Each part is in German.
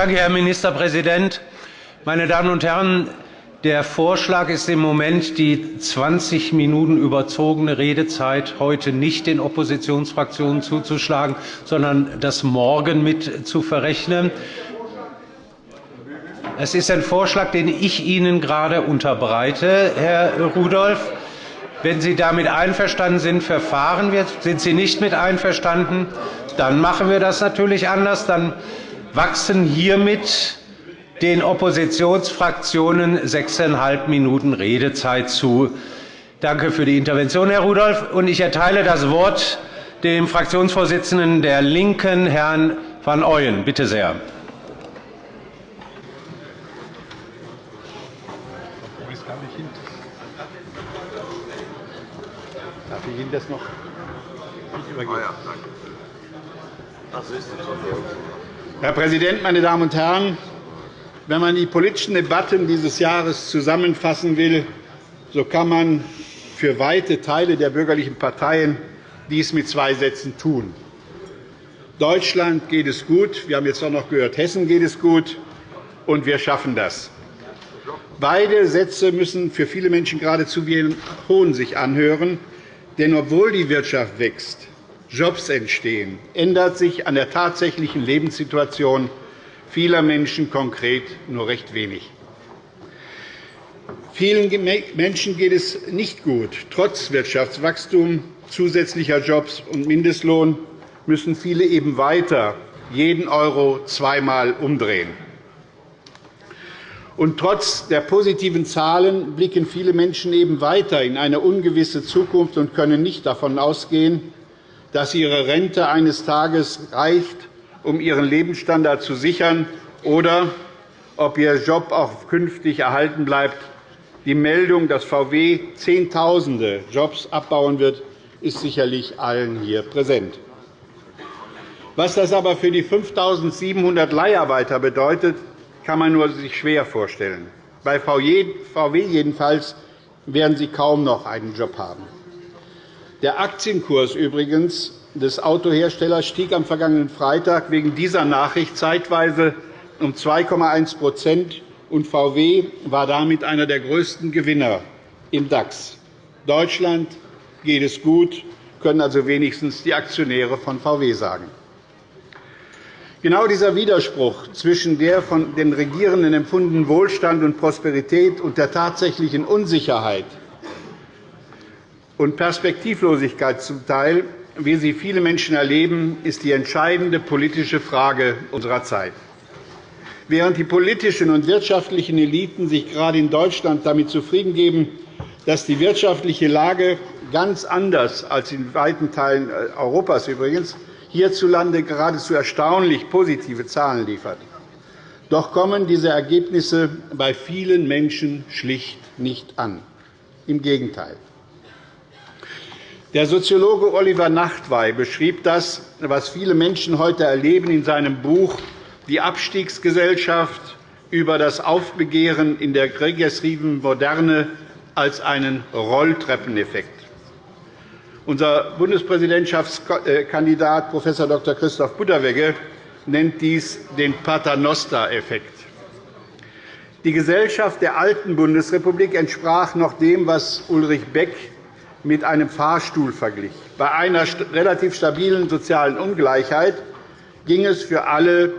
Danke, Herr Ministerpräsident. Meine Damen und Herren, der Vorschlag ist im Moment, die 20 Minuten überzogene Redezeit heute nicht den Oppositionsfraktionen zuzuschlagen, sondern das morgen mit zu verrechnen. Es ist ein Vorschlag, den ich Ihnen gerade unterbreite, Herr Rudolph. Wenn Sie damit einverstanden sind, verfahren wir. Sind Sie nicht mit einverstanden, dann machen wir das natürlich anders. Dann wachsen hiermit den Oppositionsfraktionen sechseinhalb Minuten Redezeit zu. Danke für die Intervention, Herr Rudolph. ich erteile das Wort dem Fraktionsvorsitzenden der LINKEN, Herrn van Ooyen. Bitte sehr. Ihnen das noch übergeben. Ah, Herr Präsident, meine Damen und Herren! Wenn man die politischen Debatten dieses Jahres zusammenfassen will, so kann man für weite Teile der bürgerlichen Parteien dies mit zwei Sätzen tun. Deutschland geht es gut. Wir haben jetzt auch noch gehört, Hessen geht es gut, und wir schaffen das. Beide Sätze müssen für viele Menschen geradezu wie ein Hohn sich anhören. Denn obwohl die Wirtschaft wächst, Jobs entstehen, ändert sich an der tatsächlichen Lebenssituation vieler Menschen konkret nur recht wenig. Vielen Menschen geht es nicht gut. Trotz Wirtschaftswachstum, zusätzlicher Jobs und Mindestlohn müssen viele eben weiter jeden Euro zweimal umdrehen. Und trotz der positiven Zahlen blicken viele Menschen eben weiter in eine ungewisse Zukunft und können nicht davon ausgehen, dass ihre Rente eines Tages reicht, um ihren Lebensstandard zu sichern, oder ob ihr Job auch künftig erhalten bleibt. Die Meldung, dass VW Zehntausende Jobs abbauen wird, ist sicherlich allen hier präsent. Was das aber für die 5.700 Leiharbeiter bedeutet, kann man nur sich schwer vorstellen. Bei VW jedenfalls werden sie kaum noch einen Job haben. Der Aktienkurs übrigens des Autoherstellers stieg am vergangenen Freitag wegen dieser Nachricht zeitweise um 2,1% und VW war damit einer der größten Gewinner im DAX. Deutschland geht es gut, können also wenigstens die Aktionäre von VW sagen. Genau dieser Widerspruch zwischen der von den Regierenden empfundenen Wohlstand und Prosperität und der tatsächlichen Unsicherheit und Perspektivlosigkeit zum Teil, wie sie viele Menschen erleben, ist die entscheidende politische Frage unserer Zeit. Während die politischen und wirtschaftlichen Eliten sich gerade in Deutschland damit zufrieden geben, dass die wirtschaftliche Lage ganz anders als in weiten Teilen Europas übrigens hierzulande geradezu erstaunlich positive Zahlen liefert. Doch kommen diese Ergebnisse bei vielen Menschen schlicht nicht an. Im Gegenteil. Der Soziologe Oliver Nachtwey beschrieb das, was viele Menschen heute erleben, in seinem Buch Die Abstiegsgesellschaft über das Aufbegehren in der regressiven Moderne als einen Rolltreppeneffekt. Unser Bundespräsidentschaftskandidat Prof. Dr. Christoph Butterwegge nennt dies den Paternoster-Effekt. Die Gesellschaft der alten Bundesrepublik entsprach noch dem, was Ulrich Beck mit einem Fahrstuhl verglich. Bei einer relativ stabilen sozialen Ungleichheit ging es für alle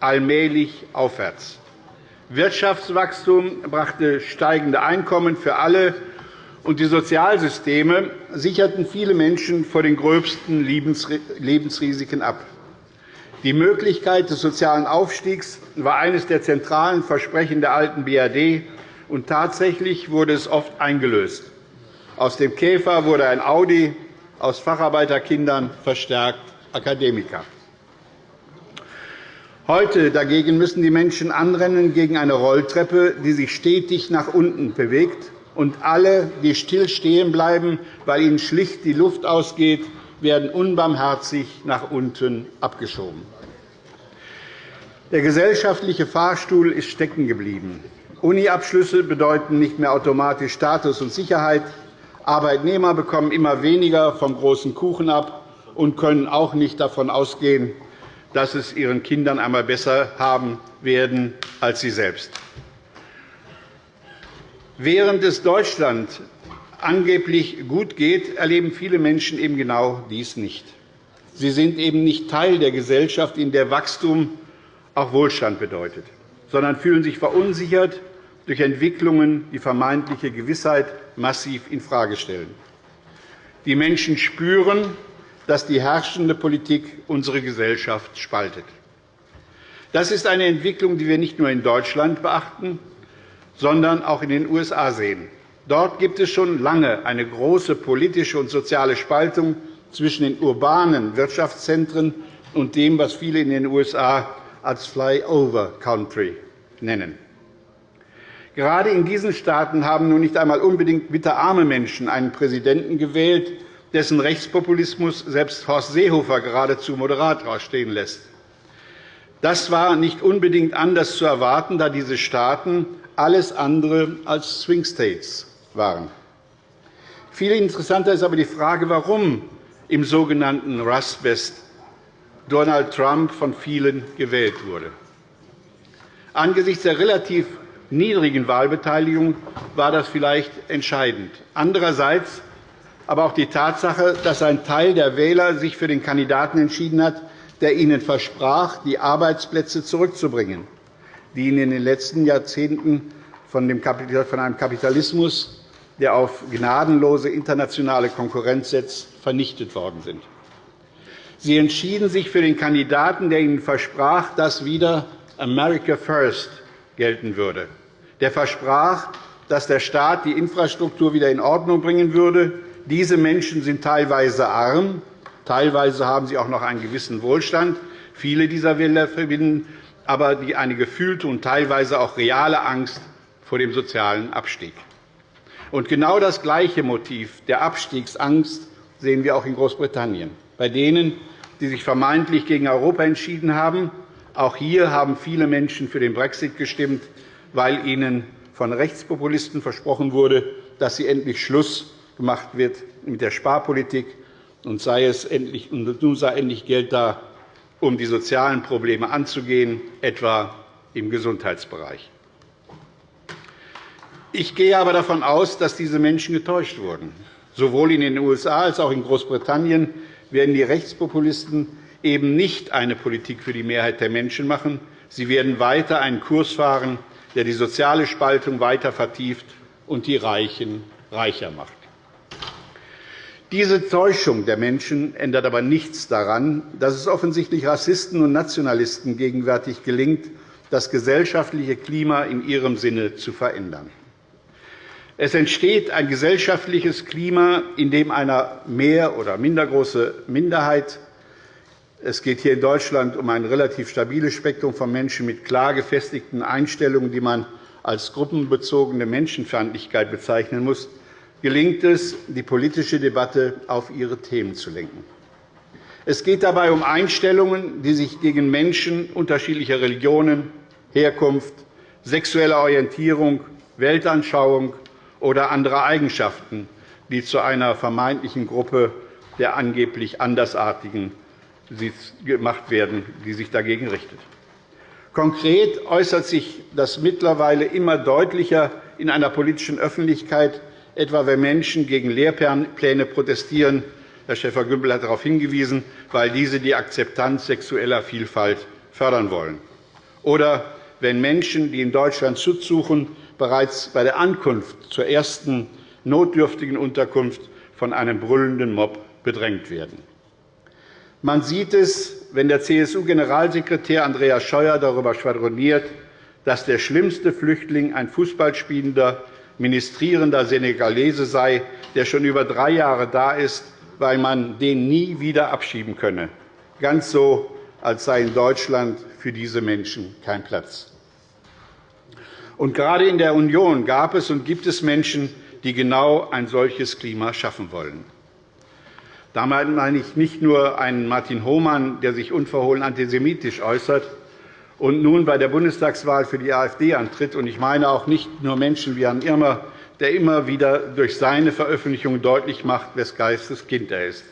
allmählich aufwärts. Wirtschaftswachstum brachte steigende Einkommen für alle und die Sozialsysteme sicherten viele Menschen vor den gröbsten Lebensrisiken ab. Die Möglichkeit des sozialen Aufstiegs war eines der zentralen Versprechen der alten BRD, und tatsächlich wurde es oft eingelöst. Aus dem Käfer wurde ein Audi, aus Facharbeiterkindern verstärkt Akademiker. Heute dagegen müssen die Menschen anrennen gegen eine Rolltreppe, die sich stetig nach unten bewegt und alle, die still stehen bleiben, weil ihnen schlicht die Luft ausgeht, werden unbarmherzig nach unten abgeschoben. Der gesellschaftliche Fahrstuhl ist stecken geblieben. Uniabschlüsse bedeuten nicht mehr automatisch Status und Sicherheit. Arbeitnehmer bekommen immer weniger vom großen Kuchen ab und können auch nicht davon ausgehen, dass es ihren Kindern einmal besser haben werden als sie selbst. Während es Deutschland angeblich gut geht, erleben viele Menschen eben genau dies nicht. Sie sind eben nicht Teil der Gesellschaft, in der Wachstum auch Wohlstand bedeutet, sondern fühlen sich verunsichert durch Entwicklungen, die vermeintliche Gewissheit massiv infrage stellen. Die Menschen spüren, dass die herrschende Politik unsere Gesellschaft spaltet. Das ist eine Entwicklung, die wir nicht nur in Deutschland beachten, sondern auch in den USA sehen. Dort gibt es schon lange eine große politische und soziale Spaltung zwischen den urbanen Wirtschaftszentren und dem, was viele in den USA als Flyover Country nennen. Gerade in diesen Staaten haben nun nicht einmal unbedingt bitterarme Menschen einen Präsidenten gewählt, dessen Rechtspopulismus selbst Horst Seehofer geradezu moderat stehen lässt. Das war nicht unbedingt anders zu erwarten, da diese Staaten alles andere als Swing States waren. Viel interessanter ist aber die Frage, warum im sogenannten Rust Belt Donald Trump von vielen gewählt wurde. Angesichts der relativ niedrigen Wahlbeteiligung war das vielleicht entscheidend. Andererseits aber auch die Tatsache, dass ein Teil der Wähler sich für den Kandidaten entschieden hat, der ihnen versprach, die Arbeitsplätze zurückzubringen, die ihnen in den letzten Jahrzehnten von einem Kapitalismus, der auf gnadenlose internationale Konkurrenz setzt, vernichtet worden sind. Sie entschieden sich für den Kandidaten, der ihnen versprach, dass wieder America First gelten würde, der versprach, dass der Staat die Infrastruktur wieder in Ordnung bringen würde. Diese Menschen sind teilweise arm, teilweise haben sie auch noch einen gewissen Wohlstand. Viele dieser Wähler verbinden aber eine gefühlte und teilweise auch reale Angst vor dem sozialen Abstieg. Und genau das gleiche Motiv der Abstiegsangst sehen wir auch in Großbritannien. Bei denen, die sich vermeintlich gegen Europa entschieden haben, auch hier haben viele Menschen für den Brexit gestimmt, weil ihnen von Rechtspopulisten versprochen wurde, dass sie endlich Schluss gemacht wird mit der Sparpolitik und sei es endlich, und nun sei endlich Geld da, um die sozialen Probleme anzugehen, etwa im Gesundheitsbereich. Ich gehe aber davon aus, dass diese Menschen getäuscht wurden. Sowohl in den USA als auch in Großbritannien werden die Rechtspopulisten eben nicht eine Politik für die Mehrheit der Menschen machen. Sie werden weiter einen Kurs fahren, der die soziale Spaltung weiter vertieft und die Reichen reicher macht. Diese Täuschung der Menschen ändert aber nichts daran, dass es offensichtlich Rassisten und Nationalisten gegenwärtig gelingt, das gesellschaftliche Klima in ihrem Sinne zu verändern. Es entsteht ein gesellschaftliches Klima, in dem eine mehr- oder minder große Minderheit es geht hier in Deutschland um ein relativ stabiles Spektrum von Menschen mit klar gefestigten Einstellungen, die man als gruppenbezogene Menschenfeindlichkeit bezeichnen muss, gelingt es, die politische Debatte auf ihre Themen zu lenken. Es geht dabei um Einstellungen, die sich gegen Menschen unterschiedlicher Religionen, Herkunft, sexueller Orientierung, Weltanschauung oder anderer Eigenschaften, die zu einer vermeintlichen Gruppe der angeblich Andersartigen gemacht werden, die sich dagegen richtet. Konkret äußert sich das mittlerweile immer deutlicher in einer politischen Öffentlichkeit, etwa wenn Menschen gegen Lehrpläne protestieren. Herr Schäfer-Gümbel hat darauf hingewiesen, weil diese die Akzeptanz sexueller Vielfalt fördern wollen. Oder wenn Menschen, die in Deutschland Schutz suchen, bereits bei der Ankunft zur ersten notdürftigen Unterkunft von einem brüllenden Mob bedrängt werden. Man sieht es, wenn der CSU-Generalsekretär Andreas Scheuer darüber schwadroniert, dass der schlimmste Flüchtling ein Fußballspielender, ministrierender Senegalese sei, der schon über drei Jahre da ist, weil man den nie wieder abschieben könne. Ganz so, als sei in Deutschland für diese Menschen kein Platz. Und gerade in der Union gab es und gibt es Menschen, die genau ein solches Klima schaffen wollen. Damit meine ich nicht nur einen Martin Hohmann, der sich unverhohlen antisemitisch äußert und nun bei der Bundestagswahl für die AfD antritt. Und ich meine auch nicht nur Menschen wie Herrn Irmer, der immer wieder durch seine Veröffentlichungen deutlich macht, wes Geistes Kind er ist.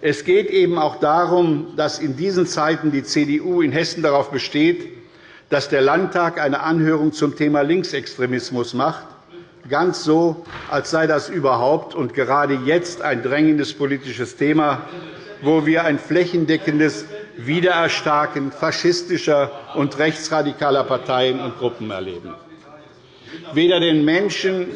Es geht eben auch darum, dass in diesen Zeiten die CDU in Hessen darauf besteht, dass der Landtag eine Anhörung zum Thema Linksextremismus macht, ganz so, als sei das überhaupt und gerade jetzt ein drängendes politisches Thema, wo wir ein flächendeckendes Wiedererstarken faschistischer und rechtsradikaler Parteien und Gruppen erleben. Weder den Menschen,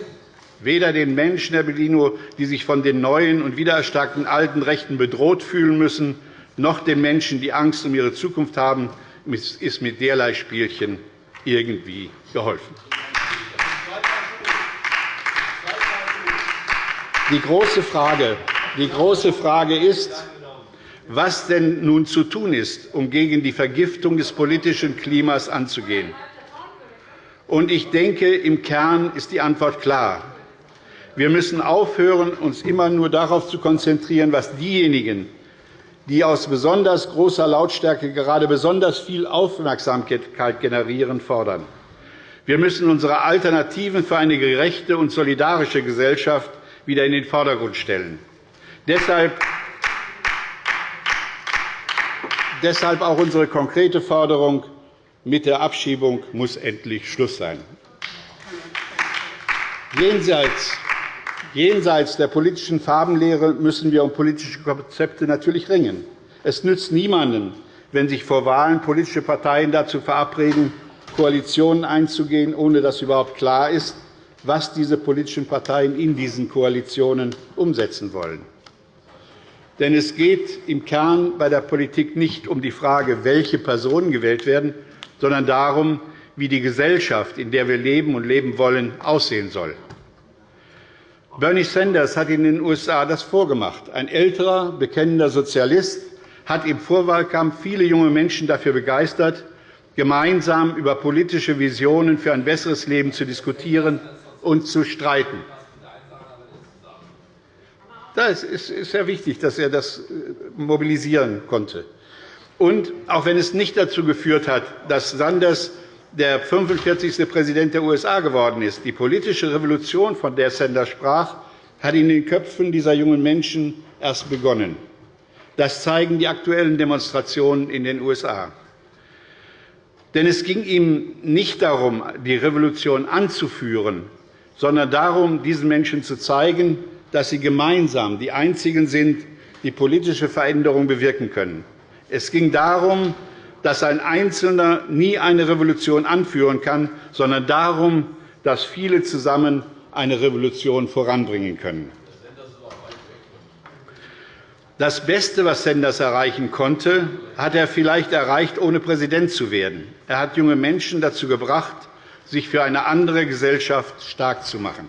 weder den Menschen, Herr Bellino, die sich von den neuen und wiedererstarkten alten Rechten bedroht fühlen müssen, noch den Menschen, die Angst um ihre Zukunft haben, ist mit derlei Spielchen irgendwie geholfen. Die große Frage, die große Frage ist, was denn nun zu tun ist, um gegen die Vergiftung des politischen Klimas anzugehen. Ich denke, im Kern ist die Antwort klar. Wir müssen aufhören, uns immer nur darauf zu konzentrieren, was diejenigen, die aus besonders großer Lautstärke gerade besonders viel Aufmerksamkeit generieren, fordern. Wir müssen unsere Alternativen für eine gerechte und solidarische Gesellschaft wieder in den Vordergrund stellen. Deshalb auch unsere konkrete Forderung, mit der Abschiebung muss endlich Schluss sein. Jenseits Jenseits der politischen Farbenlehre müssen wir um politische Konzepte natürlich ringen. Es nützt niemandem, wenn sich vor Wahlen politische Parteien dazu verabreden, Koalitionen einzugehen, ohne dass überhaupt klar ist, was diese politischen Parteien in diesen Koalitionen umsetzen wollen. Denn es geht im Kern bei der Politik nicht um die Frage, welche Personen gewählt werden, sondern darum, wie die Gesellschaft, in der wir leben und leben wollen, aussehen soll. Bernie Sanders hat in den USA das vorgemacht. Ein älterer, bekennender Sozialist hat im Vorwahlkampf viele junge Menschen dafür begeistert, gemeinsam über politische Visionen für ein besseres Leben zu diskutieren und zu streiten. Es ist sehr wichtig, dass er das äh, mobilisieren konnte. Und auch wenn es nicht dazu geführt hat, dass Sanders der 45. Präsident der USA geworden ist, die politische Revolution, von der Sanders sprach, hat in den Köpfen dieser jungen Menschen erst begonnen. Das zeigen die aktuellen Demonstrationen in den USA. Denn es ging ihm nicht darum, die Revolution anzuführen, sondern darum, diesen Menschen zu zeigen, dass sie gemeinsam die Einzigen sind, die politische Veränderung bewirken können. Es ging darum, dass ein Einzelner nie eine Revolution anführen kann, sondern darum, dass viele zusammen eine Revolution voranbringen können. Das Beste, was Sanders erreichen konnte, hat er vielleicht erreicht, ohne Präsident zu werden. Er hat junge Menschen dazu gebracht, sich für eine andere Gesellschaft stark zu machen.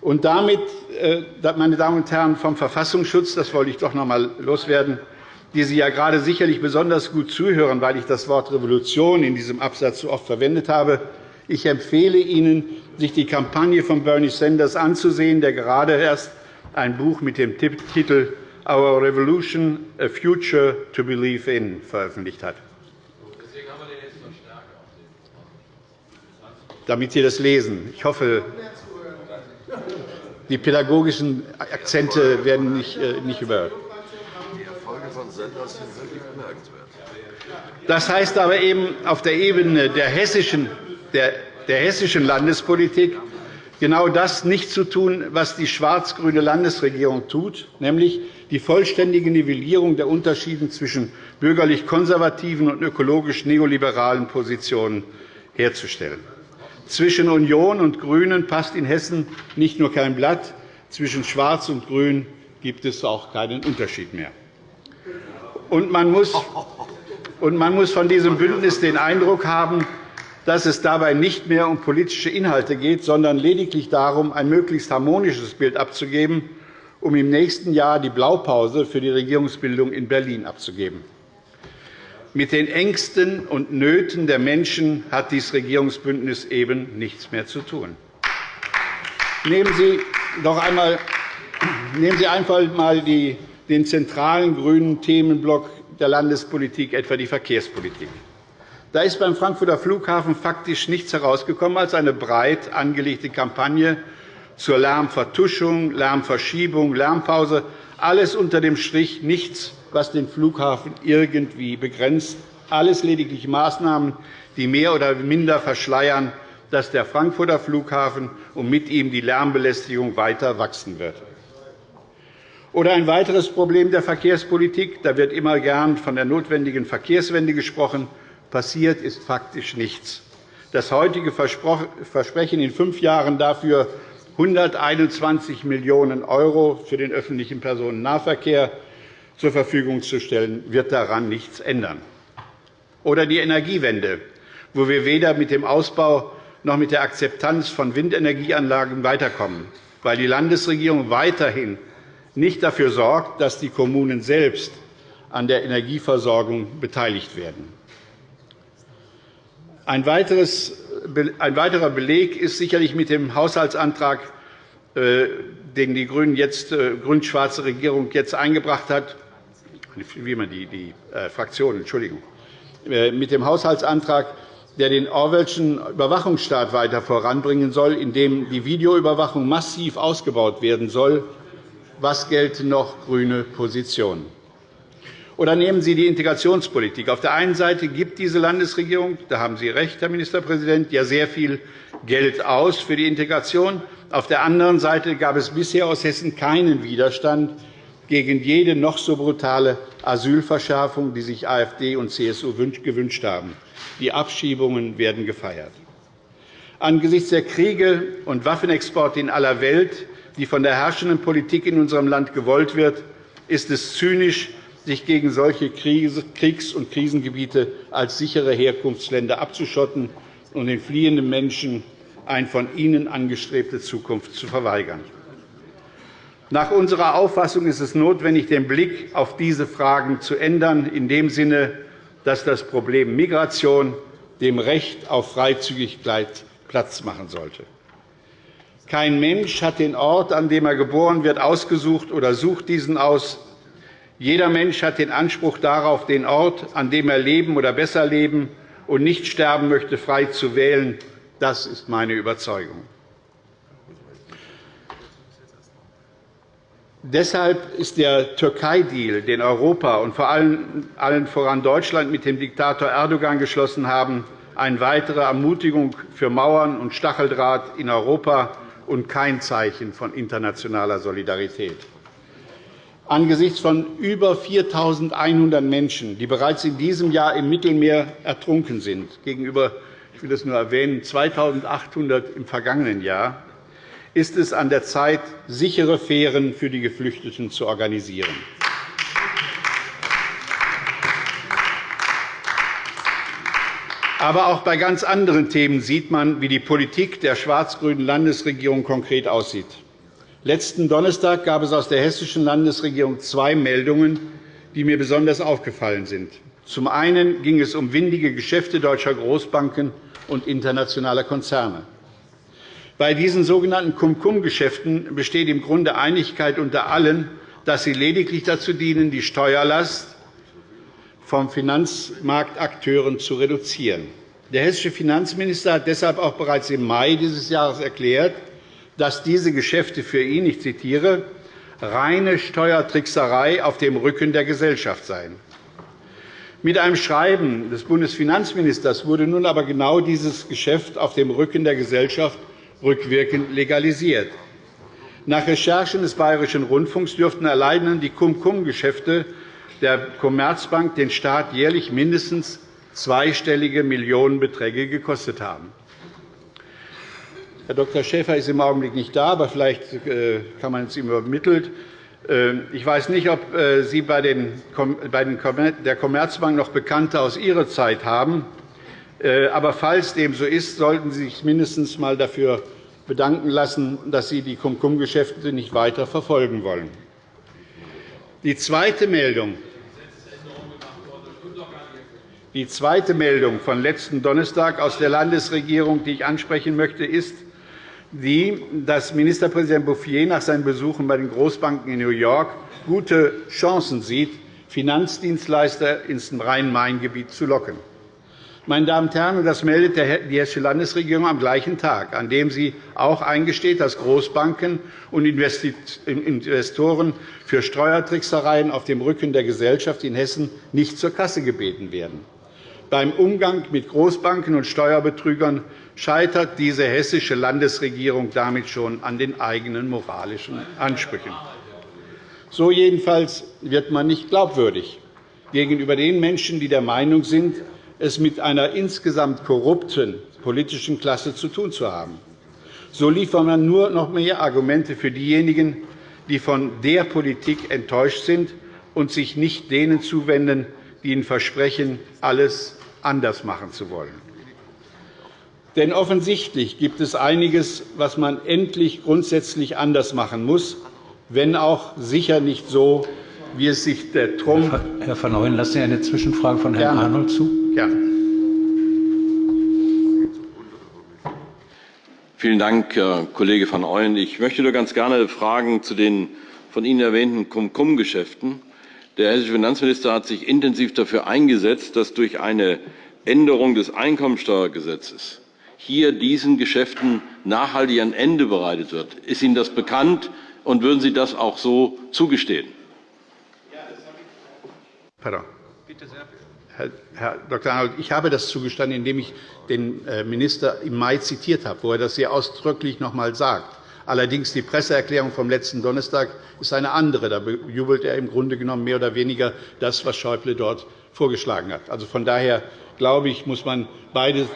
Und damit, äh, meine Damen und Herren vom Verfassungsschutz, das wollte ich doch noch einmal loswerden, die Sie ja gerade sicherlich besonders gut zuhören, weil ich das Wort Revolution in diesem Absatz so oft verwendet habe. Ich empfehle Ihnen, sich die Kampagne von Bernie Sanders anzusehen, der gerade erst ein Buch mit dem Titel Our Revolution – A Future to Believe in veröffentlicht hat. Damit Sie das lesen. Ich hoffe, die pädagogischen Akzente werden nicht, äh, nicht überhört. Die Erfolge von Senders sind wirklich bemerkenswert. Das heißt aber eben auf der Ebene der hessischen, der, der hessischen Landespolitik genau das nicht zu tun, was die schwarz-grüne Landesregierung tut, nämlich die vollständige Nivellierung der Unterschiede zwischen bürgerlich-konservativen und ökologisch-neoliberalen Positionen herzustellen. Zwischen Union und GRÜNEN passt in Hessen nicht nur kein Blatt, zwischen Schwarz und Grün gibt es auch keinen Unterschied mehr. Und man muss, und man muss von diesem Bündnis den Eindruck haben, dass es dabei nicht mehr um politische Inhalte geht, sondern lediglich darum, ein möglichst harmonisches Bild abzugeben, um im nächsten Jahr die Blaupause für die Regierungsbildung in Berlin abzugeben. Mit den Ängsten und Nöten der Menschen hat dieses Regierungsbündnis eben nichts mehr zu tun. Nehmen Sie doch einmal, nehmen Sie einfach einmal den zentralen grünen Themenblock der Landespolitik, etwa die Verkehrspolitik. Da ist beim Frankfurter Flughafen faktisch nichts herausgekommen als eine breit angelegte Kampagne zur Lärmvertuschung, Lärmverschiebung, Lärmpause, Alles unter dem Strich, nichts, was den Flughafen irgendwie begrenzt, alles lediglich Maßnahmen, die mehr oder minder verschleiern, dass der Frankfurter Flughafen und mit ihm die Lärmbelästigung weiter wachsen wird. Oder ein weiteres Problem der Verkehrspolitik. Da wird immer gern von der notwendigen Verkehrswende gesprochen. Passiert ist faktisch nichts. Das heutige Versprechen, in fünf Jahren dafür 121 Millionen € für den öffentlichen Personennahverkehr zur Verfügung zu stellen, wird daran nichts ändern. Oder die Energiewende, wo wir weder mit dem Ausbau noch mit der Akzeptanz von Windenergieanlagen weiterkommen, weil die Landesregierung weiterhin nicht dafür sorgt, dass die Kommunen selbst an der Energieversorgung beteiligt werden. Ein, weiterer Beleg ist sicherlich mit dem Haushaltsantrag, äh, den die äh, grün-schwarze Regierung jetzt eingebracht hat, wie man die, die äh, Fraktion, Entschuldigung, mit dem Haushaltsantrag, der den Orwellschen Überwachungsstaat weiter voranbringen soll, in dem die Videoüberwachung massiv ausgebaut werden soll. Was gelten noch grüne Positionen? Oder nehmen Sie die Integrationspolitik. Auf der einen Seite gibt diese Landesregierung, da haben Sie recht, Herr Ministerpräsident, ja sehr viel Geld aus für die Integration. Auf der anderen Seite gab es bisher aus Hessen keinen Widerstand gegen jede noch so brutale Asylverschärfung, die sich AfD und CSU gewünscht haben. Die Abschiebungen werden gefeiert. Angesichts der Kriege und Waffenexporte in aller Welt, die von der herrschenden Politik in unserem Land gewollt wird, ist es zynisch, sich gegen solche Kriegs- und Krisengebiete als sichere Herkunftsländer abzuschotten und den fliehenden Menschen eine von ihnen angestrebte Zukunft zu verweigern. Nach unserer Auffassung ist es notwendig, den Blick auf diese Fragen zu ändern, in dem Sinne, dass das Problem Migration dem Recht auf Freizügigkeit Platz machen sollte. Kein Mensch hat den Ort, an dem er geboren wird, ausgesucht oder sucht diesen aus. Jeder Mensch hat den Anspruch darauf, den Ort, an dem er leben oder besser leben und nicht sterben möchte, frei zu wählen. Das ist meine Überzeugung. Deshalb ist der Türkei-Deal, den Europa und vor allem voran Deutschland mit dem Diktator Erdogan geschlossen haben, eine weitere Ermutigung für Mauern und Stacheldraht in Europa und kein Zeichen von internationaler Solidarität. Angesichts von über 4.100 Menschen, die bereits in diesem Jahr im Mittelmeer ertrunken sind, gegenüber ich will das nur erwähnen 2.800 im vergangenen Jahr, ist es an der Zeit, sichere Fähren für die Geflüchteten zu organisieren. Aber auch bei ganz anderen Themen sieht man, wie die Politik der schwarz-grünen Landesregierung konkret aussieht. Letzten Donnerstag gab es aus der hessischen Landesregierung zwei Meldungen, die mir besonders aufgefallen sind. Zum einen ging es um windige Geschäfte deutscher Großbanken und internationaler Konzerne. Bei diesen sogenannten Cum-Cum-Geschäften besteht im Grunde Einigkeit unter allen, dass sie lediglich dazu dienen, die Steuerlast von Finanzmarktakteuren zu reduzieren. Der hessische Finanzminister hat deshalb auch bereits im Mai dieses Jahres erklärt, dass diese Geschäfte für ihn, ich zitiere, reine Steuertrickserei auf dem Rücken der Gesellschaft seien. Mit einem Schreiben des Bundesfinanzministers wurde nun aber genau dieses Geschäft auf dem Rücken der Gesellschaft rückwirkend legalisiert. Nach Recherchen des Bayerischen Rundfunks dürften allein die Cum-Cum-Geschäfte der Commerzbank den Staat jährlich mindestens zweistellige Millionenbeträge gekostet haben. Herr Dr. Schäfer ist im Augenblick nicht da, aber vielleicht äh, kann man es ihm übermittelt. Äh, ich weiß nicht, ob äh, Sie bei der Commerzbank noch Bekannte aus Ihrer Zeit haben. Aber falls dem so ist, sollten Sie sich mindestens einmal dafür bedanken lassen, dass Sie die Cum-Cum-Geschäfte nicht weiter verfolgen wollen. Die zweite Meldung, die zweite Meldung von letzten Donnerstag aus der Landesregierung, die ich ansprechen möchte, ist, die, dass Ministerpräsident Bouffier nach seinen Besuchen bei den Großbanken in New York gute Chancen sieht, Finanzdienstleister ins Rhein-Main-Gebiet zu locken. Meine Damen und Herren, das meldet die Hessische Landesregierung am gleichen Tag, an dem sie auch eingesteht, dass Großbanken und Investoren für Steuertricksereien auf dem Rücken der Gesellschaft in Hessen nicht zur Kasse gebeten werden. Beim Umgang mit Großbanken und Steuerbetrügern scheitert diese hessische Landesregierung damit schon an den eigenen moralischen Ansprüchen. So jedenfalls wird man nicht glaubwürdig gegenüber den Menschen, die der Meinung sind, es mit einer insgesamt korrupten politischen Klasse zu tun zu haben. So liefert man nur noch mehr Argumente für diejenigen, die von der Politik enttäuscht sind und sich nicht denen zuwenden, die ihnen versprechen, alles anders machen zu wollen. Denn offensichtlich gibt es einiges, was man endlich grundsätzlich anders machen muss, wenn auch sicher nicht so, wie es sich der Trump. Herr van Ooyen, lassen Sie eine Zwischenfrage von Herrn. Arnold zu? Gerne. Vielen Dank, Herr Kollege van Ooyen. Ich möchte nur ganz gerne fragen zu den von Ihnen erwähnten Cum-Cum-Geschäften. Der hessische Finanzminister hat sich intensiv dafür eingesetzt, dass durch eine Änderung des Einkommensteuergesetzes hier diesen Geschäften nachhaltig ein Ende bereitet wird. Ist Ihnen das bekannt, und würden Sie das auch so zugestehen? Pardon. Bitte sehr. Herr Dr. Arnold, ich habe das zugestanden, indem ich den äh, Minister im Mai zitiert habe, wo er das sehr ausdrücklich noch einmal sagt. Allerdings die Presseerklärung vom letzten Donnerstag ist eine andere. Da bejubelt er im Grunde genommen mehr oder weniger das, was Schäuble dort vorgeschlagen hat. Also von daher glaube ich, muss man beide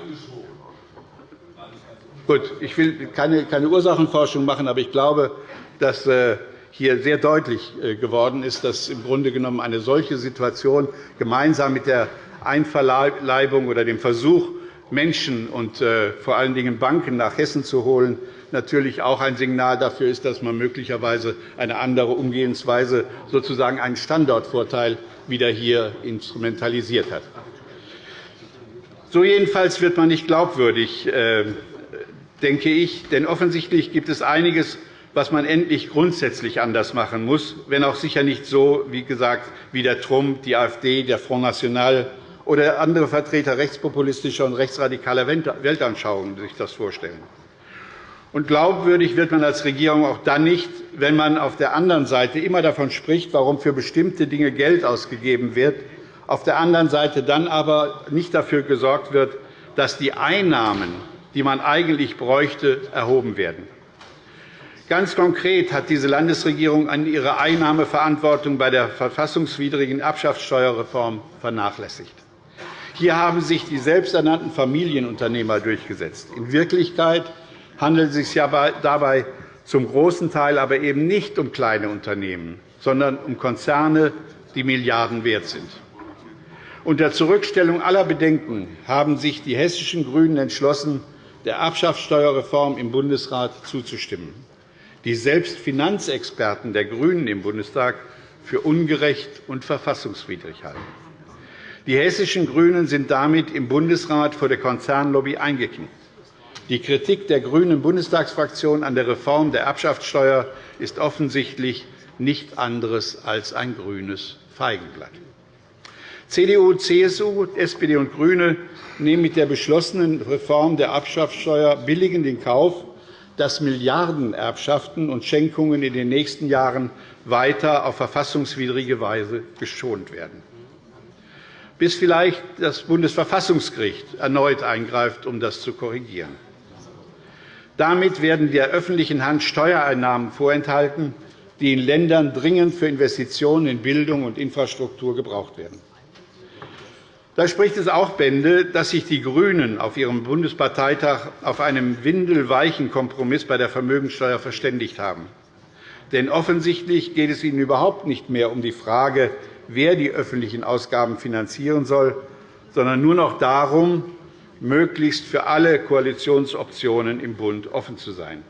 Gut, ich will keine, Ursachenforschung machen, aber ich glaube, dass äh, hier sehr deutlich äh, geworden ist, dass im Grunde genommen eine solche Situation gemeinsam mit der Einverleibung oder dem Versuch, Menschen und äh, vor allen Dingen Banken nach Hessen zu holen, natürlich auch ein Signal dafür ist, dass man möglicherweise eine andere Umgehensweise, sozusagen einen Standortvorteil, wieder hier instrumentalisiert hat. So jedenfalls wird man nicht glaubwürdig, denke ich. Denn offensichtlich gibt es einiges, was man endlich grundsätzlich anders machen muss, wenn auch sicher nicht so, wie gesagt, wie der Trump, die AfD, der Front National oder andere Vertreter rechtspopulistischer und rechtsradikaler Weltanschauungen sich das vorstellen. Und glaubwürdig wird man als Regierung auch dann nicht, wenn man auf der anderen Seite immer davon spricht, warum für bestimmte Dinge Geld ausgegeben wird, auf der anderen Seite dann aber nicht dafür gesorgt wird, dass die Einnahmen die man eigentlich bräuchte, erhoben werden. Ganz konkret hat diese Landesregierung an ihre Einnahmeverantwortung bei der verfassungswidrigen Erbschaftssteuerreform vernachlässigt. Hier haben sich die selbsternannten Familienunternehmer durchgesetzt. In Wirklichkeit handelt es sich dabei zum großen Teil aber eben nicht um kleine Unternehmen, sondern um Konzerne, die Milliarden wert sind. Unter Zurückstellung aller Bedenken haben sich die hessischen GRÜNEN entschlossen, der Erbschaftssteuerreform im Bundesrat zuzustimmen, die selbst Finanzexperten der GRÜNEN im Bundestag für ungerecht und verfassungswidrig halten. Die hessischen GRÜNEN sind damit im Bundesrat vor der Konzernlobby eingeknickt. Die Kritik der grünen Bundestagsfraktion an der Reform der Erbschaftssteuer ist offensichtlich nichts anderes als ein grünes Feigenblatt. CDU, CSU, SPD und GRÜNE nehmen mit der beschlossenen Reform der Erbschaftssteuer billigend in Kauf, dass Milliardenerbschaften und Schenkungen in den nächsten Jahren weiter auf verfassungswidrige Weise geschont werden, bis vielleicht das Bundesverfassungsgericht erneut eingreift, um das zu korrigieren. Damit werden der öffentlichen Hand Steuereinnahmen vorenthalten, die in Ländern dringend für Investitionen in Bildung und Infrastruktur gebraucht werden. Da spricht es auch Bände, dass sich die GRÜNEN auf ihrem Bundesparteitag auf einen windelweichen Kompromiss bei der Vermögensteuer verständigt haben. Denn offensichtlich geht es ihnen überhaupt nicht mehr um die Frage, wer die öffentlichen Ausgaben finanzieren soll, sondern nur noch darum, möglichst für alle Koalitionsoptionen im Bund offen zu sein.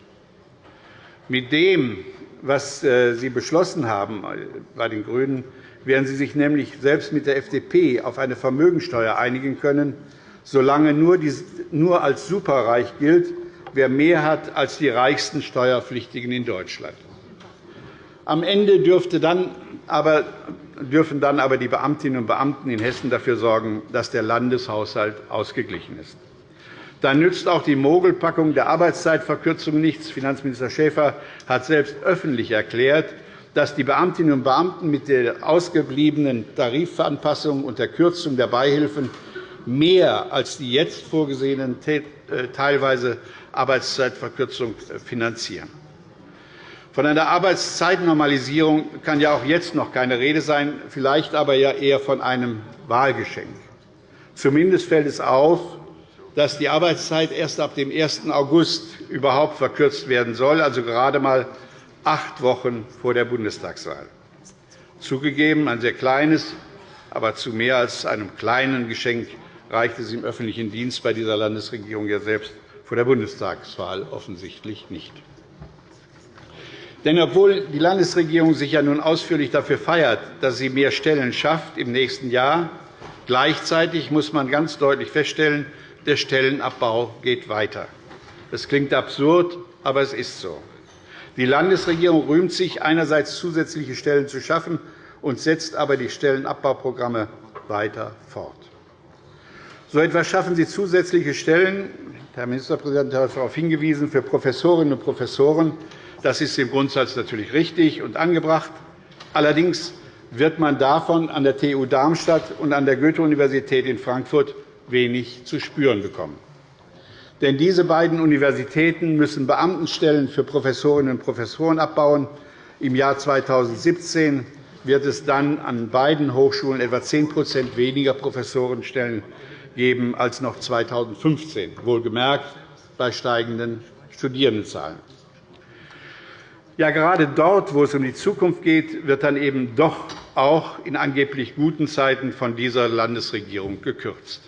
Mit dem, was äh, Sie beschlossen haben äh, bei den GRÜNEN, werden Sie sich nämlich selbst mit der FDP auf eine Vermögensteuer einigen können, solange nur als superreich gilt, wer mehr hat als die reichsten Steuerpflichtigen in Deutschland. Am Ende dürfte dann aber, dürfen dann aber die Beamtinnen und Beamten in Hessen dafür sorgen, dass der Landeshaushalt ausgeglichen ist. Dann nützt auch die Mogelpackung der Arbeitszeitverkürzung nichts. Finanzminister Schäfer hat selbst öffentlich erklärt, dass die Beamtinnen und Beamten mit der ausgebliebenen Tarifanpassung und der Kürzung der Beihilfen mehr als die jetzt vorgesehenen äh, teilweise Arbeitszeitverkürzung finanzieren. Von einer Arbeitszeitnormalisierung kann ja auch jetzt noch keine Rede sein, vielleicht aber ja eher von einem Wahlgeschenk. Zumindest fällt es auf, dass die Arbeitszeit erst ab dem 1. August überhaupt verkürzt werden soll, also gerade einmal acht Wochen vor der Bundestagswahl. Zugegeben ein sehr kleines, aber zu mehr als einem kleinen Geschenk reicht es im öffentlichen Dienst bei dieser Landesregierung ja selbst vor der Bundestagswahl offensichtlich nicht. Denn obwohl die Landesregierung sich ja nun ausführlich dafür feiert, dass sie mehr Stellen schafft im nächsten Jahr, gleichzeitig muss man ganz deutlich feststellen, der Stellenabbau geht weiter. Das klingt absurd, aber es ist so. Die Landesregierung rühmt sich, einerseits zusätzliche Stellen zu schaffen und setzt aber die Stellenabbauprogramme weiter fort. So etwas schaffen Sie zusätzliche Stellen. Herr Ministerpräsident hat darauf hingewiesen, für Professorinnen und Professoren. Das ist im Grundsatz natürlich richtig und angebracht. Allerdings wird man davon an der TU Darmstadt und an der Goethe-Universität in Frankfurt wenig zu spüren bekommen. Denn diese beiden Universitäten müssen Beamtenstellen für Professorinnen und Professoren abbauen. Im Jahr 2017 wird es dann an beiden Hochschulen etwa 10% weniger Professorenstellen geben als noch 2015, wohlgemerkt bei steigenden Studierendenzahlen. Ja, gerade dort, wo es um die Zukunft geht, wird dann eben doch auch in angeblich guten Zeiten von dieser Landesregierung gekürzt.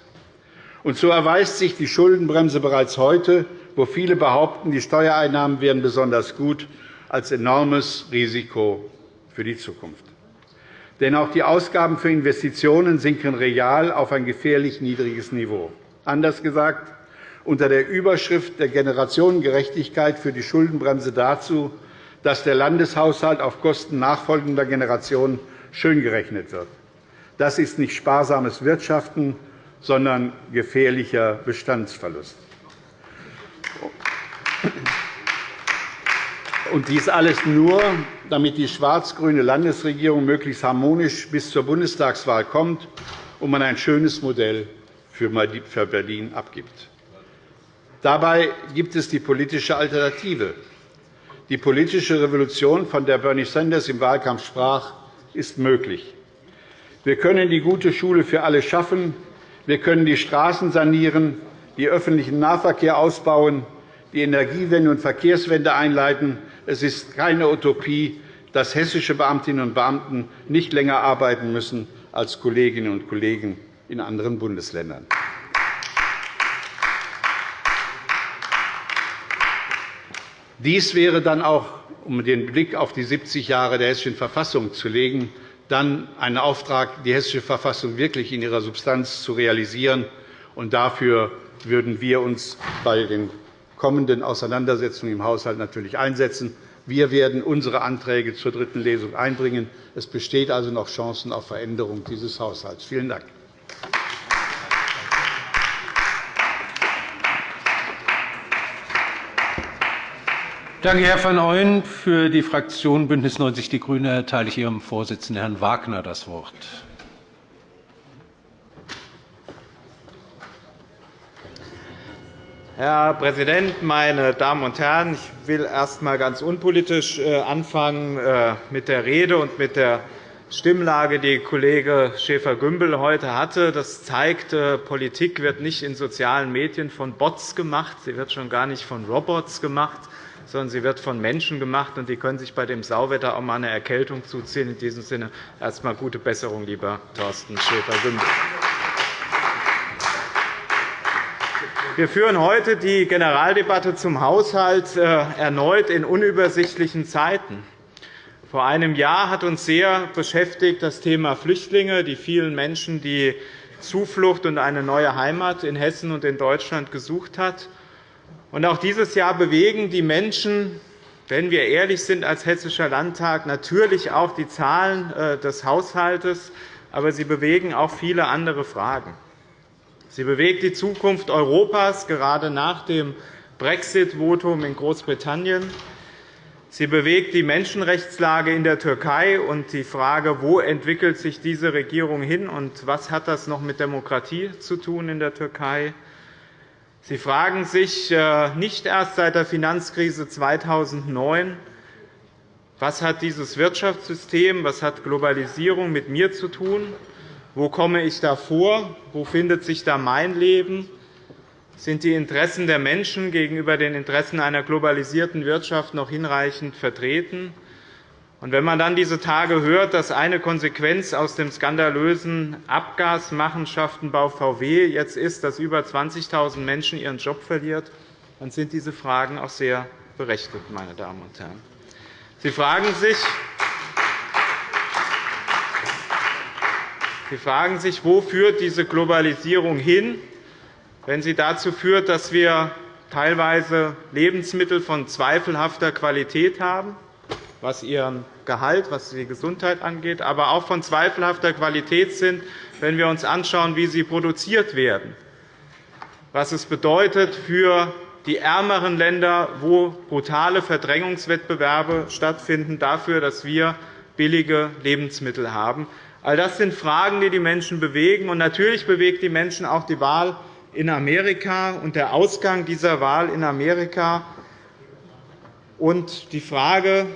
Und so erweist sich die Schuldenbremse bereits heute, wo viele behaupten, die Steuereinnahmen wären besonders gut, als enormes Risiko für die Zukunft. Denn auch die Ausgaben für Investitionen sinken real auf ein gefährlich niedriges Niveau. Anders gesagt, unter der Überschrift der Generationengerechtigkeit führt die Schuldenbremse dazu, dass der Landeshaushalt auf Kosten nachfolgender Generationen schöngerechnet wird. Das ist nicht sparsames Wirtschaften, sondern gefährlicher Bestandsverlust. Und dies alles nur, damit die schwarz-grüne Landesregierung möglichst harmonisch bis zur Bundestagswahl kommt und man ein schönes Modell für Berlin abgibt. Dabei gibt es die politische Alternative. Die politische Revolution, von der Bernie Sanders im Wahlkampf sprach, ist möglich. Wir können die gute Schule für alle schaffen. Wir können die Straßen sanieren, den öffentlichen Nahverkehr ausbauen, die Energiewende und Verkehrswende einleiten. Es ist keine Utopie, dass hessische Beamtinnen und Beamten nicht länger arbeiten müssen als Kolleginnen und Kollegen in anderen Bundesländern. Dies wäre dann auch, um den Blick auf die 70 Jahre der Hessischen Verfassung zu legen, dann ein Auftrag, die Hessische Verfassung wirklich in ihrer Substanz zu realisieren. Und dafür würden wir uns bei den kommenden Auseinandersetzungen im Haushalt natürlich einsetzen. Wir werden unsere Anträge zur dritten Lesung einbringen. Es besteht also noch Chancen auf Veränderung dieses Haushalts. Vielen Dank. Danke, Herr van Ooyen. Für die Fraktion BÜNDNIS 90 die GRÜNEN erteile ich Ihrem Vorsitzenden, Herrn Wagner, das Wort. Herr Präsident, meine Damen und Herren! Ich will erst einmal ganz unpolitisch äh, anfangen äh, mit der Rede und mit der Stimmlage, die Kollege Schäfer-Gümbel heute hatte. Das zeigt, äh, Politik wird nicht in sozialen Medien von Bots gemacht, sie wird schon gar nicht von Robots gemacht sondern sie wird von Menschen gemacht, und die können sich bei dem Sauwetter auch einmal eine Erkältung zuziehen. In diesem Sinne erst einmal gute Besserung, lieber Thorsten Schäfer-Gümbel. Wir führen heute die Generaldebatte zum Haushalt äh, erneut in unübersichtlichen Zeiten. Vor einem Jahr hat uns sehr beschäftigt das Thema Flüchtlinge, die vielen Menschen, die Zuflucht und eine neue Heimat in Hessen und in Deutschland gesucht haben. Und auch dieses Jahr bewegen die Menschen, wenn wir ehrlich sind als Hessischer Landtag, natürlich auch die Zahlen äh, des Haushalts, aber sie bewegen auch viele andere Fragen. Sie bewegt die Zukunft Europas, gerade nach dem Brexit-Votum in Großbritannien. Sie bewegt die Menschenrechtslage in der Türkei und die Frage, wo entwickelt sich diese Regierung hin und was hat das noch mit Demokratie zu tun in der Türkei. Sie fragen sich äh, nicht erst seit der Finanzkrise 2009, was hat dieses Wirtschaftssystem, was hat Globalisierung mit mir zu tun, wo komme ich da vor, wo findet sich da mein Leben, sind die Interessen der Menschen gegenüber den Interessen einer globalisierten Wirtschaft noch hinreichend vertreten? Und wenn man dann diese Tage hört, dass eine Konsequenz aus dem skandalösen Abgasmachenschaftenbau VW jetzt ist, dass über 20.000 Menschen ihren Job verlieren, dann sind diese Fragen auch sehr berechtigt, meine Damen und Herren. Sie fragen sich, Sie fragen sich, wo führt diese Globalisierung hin, wenn sie dazu führt, dass wir teilweise Lebensmittel von zweifelhafter Qualität haben, was ihren Gehalt, was die Gesundheit angeht, aber auch von zweifelhafter Qualität sind, wenn wir uns anschauen, wie sie produziert werden, was es bedeutet für die ärmeren Länder, wo brutale Verdrängungswettbewerbe stattfinden, dafür, dass wir billige Lebensmittel haben. All das sind Fragen, die die Menschen bewegen. Und natürlich bewegt die Menschen auch die Wahl in Amerika und der Ausgang dieser Wahl in Amerika und die Frage,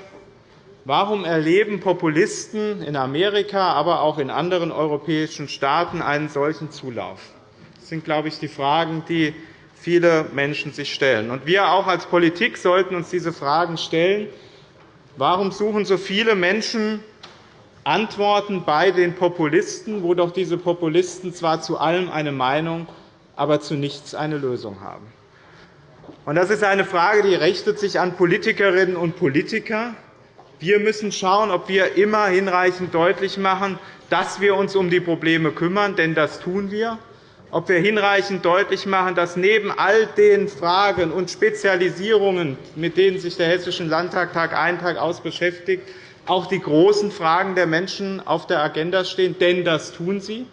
Warum erleben Populisten in Amerika, aber auch in anderen europäischen Staaten einen solchen Zulauf? Das sind, glaube ich, die Fragen, die viele Menschen sich stellen. Und wir auch als Politik sollten uns diese Fragen stellen. Warum suchen so viele Menschen Antworten bei den Populisten, wo doch diese Populisten zwar zu allem eine Meinung, aber zu nichts eine Lösung haben? Das ist eine Frage, die richtet sich an Politikerinnen und Politiker, wir müssen schauen, ob wir immer hinreichend deutlich machen, dass wir uns um die Probleme kümmern, denn das tun wir. Ob wir hinreichend deutlich machen, dass neben all den Fragen und Spezialisierungen, mit denen sich der Hessische Landtag Tag ein, Tag aus beschäftigt, auch die großen Fragen der Menschen auf der Agenda stehen, denn das tun sie.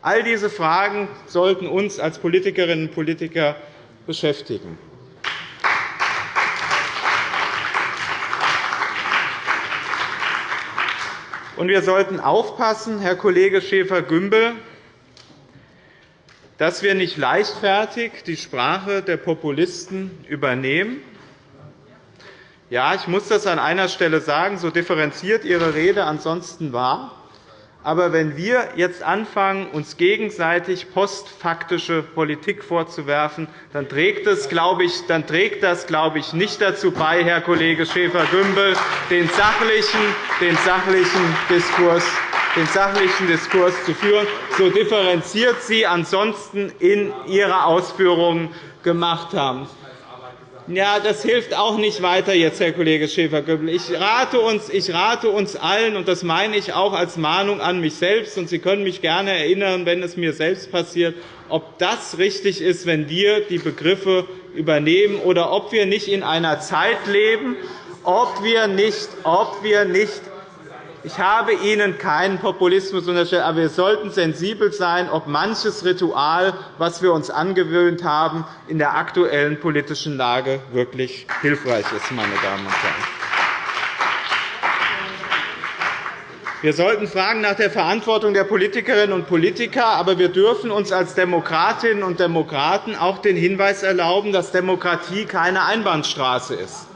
All diese Fragen sollten uns als Politikerinnen und Politiker beschäftigen. Und wir sollten aufpassen, Herr Kollege Schäfer-Gümbel, dass wir nicht leichtfertig die Sprache der Populisten übernehmen. Ja, ich muss das an einer Stelle sagen, so differenziert Ihre Rede ansonsten war. Aber wenn wir jetzt anfangen, uns gegenseitig postfaktische Politik vorzuwerfen, dann trägt, das, glaube ich, dann trägt das, glaube ich, nicht dazu bei, Herr Kollege Schäfer-Gümbel, den sachlichen, den sachlichen Diskurs den sachlichen Diskurs zu führen, so differenziert Sie ansonsten in Ihrer Ausführungen gemacht haben. Ja, das hilft auch nicht weiter jetzt, Herr Kollege Schäfer-Gümbel. Ich rate, uns, ich rate uns allen, und das meine ich auch als Mahnung an mich selbst, und Sie können mich gerne erinnern, wenn es mir selbst passiert, ob das richtig ist, wenn wir die Begriffe übernehmen, oder ob wir nicht in einer Zeit leben, ob wir nicht, ob wir nicht ich habe Ihnen keinen Populismus unterstellt, aber wir sollten sensibel sein, ob manches Ritual, das wir uns angewöhnt haben, in der aktuellen politischen Lage wirklich hilfreich ist. Meine Damen und Herren. Wir sollten fragen nach der Verantwortung der Politikerinnen und Politiker, aber wir dürfen uns als Demokratinnen und Demokraten auch den Hinweis erlauben, dass Demokratie keine Einbahnstraße ist,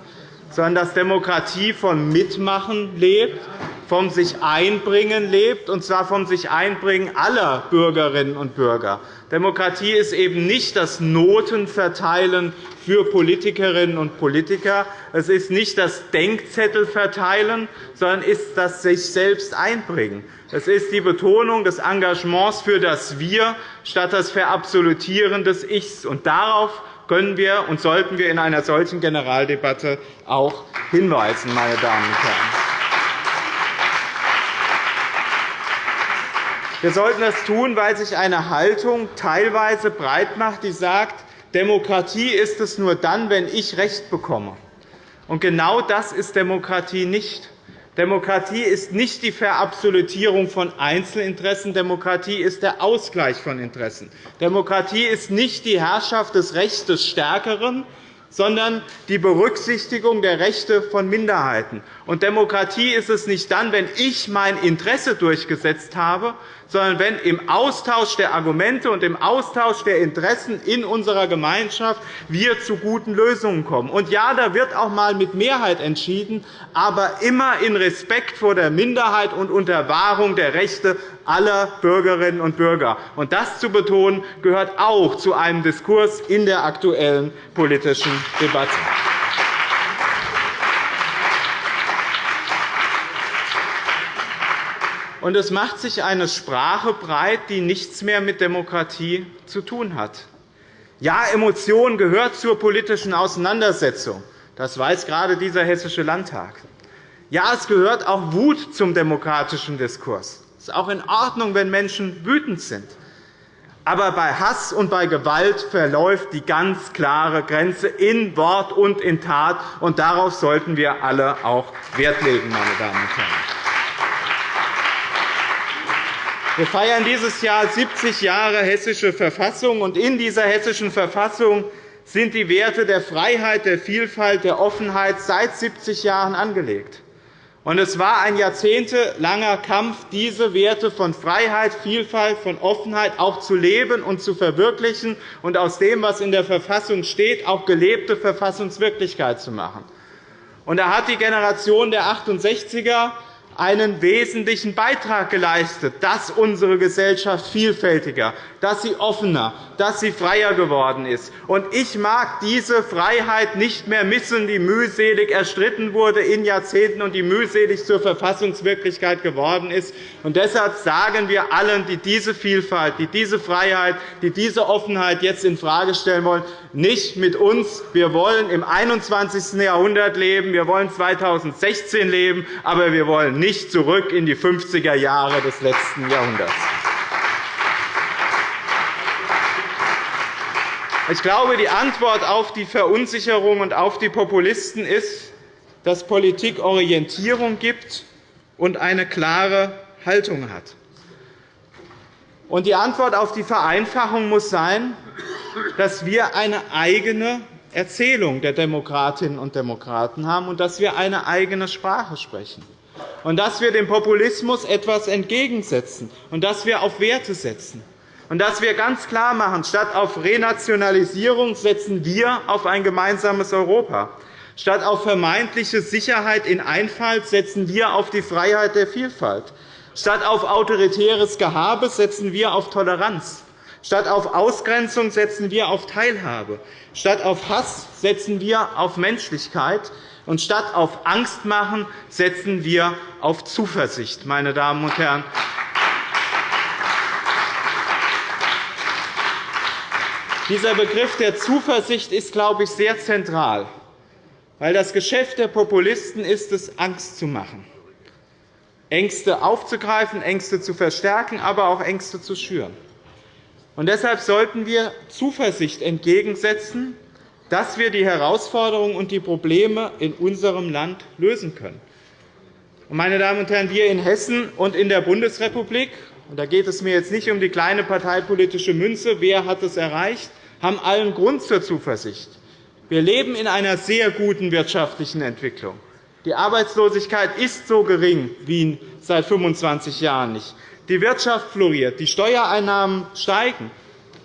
sondern dass Demokratie von Mitmachen lebt, vom sich einbringen lebt, und zwar vom sich einbringen aller Bürgerinnen und Bürger. Demokratie ist eben nicht das Notenverteilen für Politikerinnen und Politiker. Es ist nicht das Denkzettelverteilen, sondern ist das sich selbst einbringen. Es ist die Betonung des Engagements für das Wir statt das Verabsolutieren des Ichs. Und darauf können wir und sollten wir in einer solchen Generaldebatte auch hinweisen, meine Damen und Herren. Wir sollten das tun, weil sich eine Haltung teilweise breit macht, die sagt, Demokratie ist es nur dann, wenn ich Recht bekomme. Und genau das ist Demokratie nicht. Demokratie ist nicht die Verabsolutierung von Einzelinteressen. Demokratie ist der Ausgleich von Interessen. Demokratie ist nicht die Herrschaft des Rechts des Stärkeren, sondern die Berücksichtigung der Rechte von Minderheiten. Und Demokratie ist es nicht dann, wenn ich mein Interesse durchgesetzt habe, sondern wenn im Austausch der Argumente und im Austausch der Interessen in unserer Gemeinschaft wir zu guten Lösungen kommen. Und ja, da wird auch einmal mit Mehrheit entschieden, aber immer in Respekt vor der Minderheit und unter Wahrung der Rechte aller Bürgerinnen und Bürger. Und das zu betonen, gehört auch zu einem Diskurs in der aktuellen politischen Debatte. Und es macht sich eine Sprache breit, die nichts mehr mit Demokratie zu tun hat. Ja, Emotion gehört zur politischen Auseinandersetzung. Das weiß gerade dieser Hessische Landtag. Ja, es gehört auch Wut zum demokratischen Diskurs. Es ist auch in Ordnung, wenn Menschen wütend sind. Aber bei Hass und bei Gewalt verläuft die ganz klare Grenze in Wort und in Tat. Und darauf sollten wir alle auch Wert legen, meine Damen und Herren. Wir feiern dieses Jahr 70 Jahre Hessische Verfassung. und In dieser Hessischen Verfassung sind die Werte der Freiheit, der Vielfalt, der Offenheit seit 70 Jahren angelegt. Es war ein jahrzehntelanger Kampf, diese Werte von Freiheit, Vielfalt, von Offenheit auch zu leben und zu verwirklichen und aus dem, was in der Verfassung steht, auch gelebte Verfassungswirklichkeit zu machen. da hat die Generation der 68er einen wesentlichen Beitrag geleistet, dass unsere Gesellschaft vielfältiger, dass sie offener, dass sie freier geworden ist. ich mag diese Freiheit nicht mehr missen, die mühselig erstritten wurde in Jahrzehnten und die mühselig zur Verfassungswirklichkeit geworden ist. deshalb sagen wir allen, die diese Vielfalt, die diese Freiheit, die diese Offenheit jetzt infrage stellen wollen, nicht mit uns. Wir wollen im 21. Jahrhundert leben, wir wollen 2016 leben, aber wir wollen nicht zurück in die 50er Jahre des letzten Jahrhunderts. Ich glaube, die Antwort auf die Verunsicherung und auf die Populisten ist, dass Politik Orientierung gibt und eine klare Haltung hat. die Antwort auf die Vereinfachung muss sein, dass wir eine eigene Erzählung der Demokratinnen und Demokraten haben und dass wir eine eigene Sprache sprechen und dass wir dem Populismus etwas entgegensetzen und dass wir auf Werte setzen und dass wir ganz klar machen, statt auf Renationalisierung setzen wir auf ein gemeinsames Europa. Statt auf vermeintliche Sicherheit in Einfalt setzen wir auf die Freiheit der Vielfalt. Statt auf autoritäres Gehabe setzen wir auf Toleranz. Statt auf Ausgrenzung setzen wir auf Teilhabe. Statt auf Hass setzen wir auf Menschlichkeit. Und statt auf Angst machen setzen wir auf Zuversicht. Meine Damen und Herren. Dieser Begriff der Zuversicht ist, glaube ich, sehr zentral, weil das Geschäft der Populisten ist es, Angst zu machen, Ängste aufzugreifen, Ängste zu verstärken, aber auch Ängste zu schüren. Und deshalb sollten wir Zuversicht entgegensetzen, dass wir die Herausforderungen und die Probleme in unserem Land lösen können. Meine Damen und Herren, wir in Hessen und in der Bundesrepublik und da geht es mir jetzt nicht um die kleine parteipolitische Münze, wer hat es erreicht, haben allen Grund zur Zuversicht. Wir leben in einer sehr guten wirtschaftlichen Entwicklung. Die Arbeitslosigkeit ist so gering wie seit 25 Jahren nicht. Die Wirtschaft floriert, die Steuereinnahmen steigen.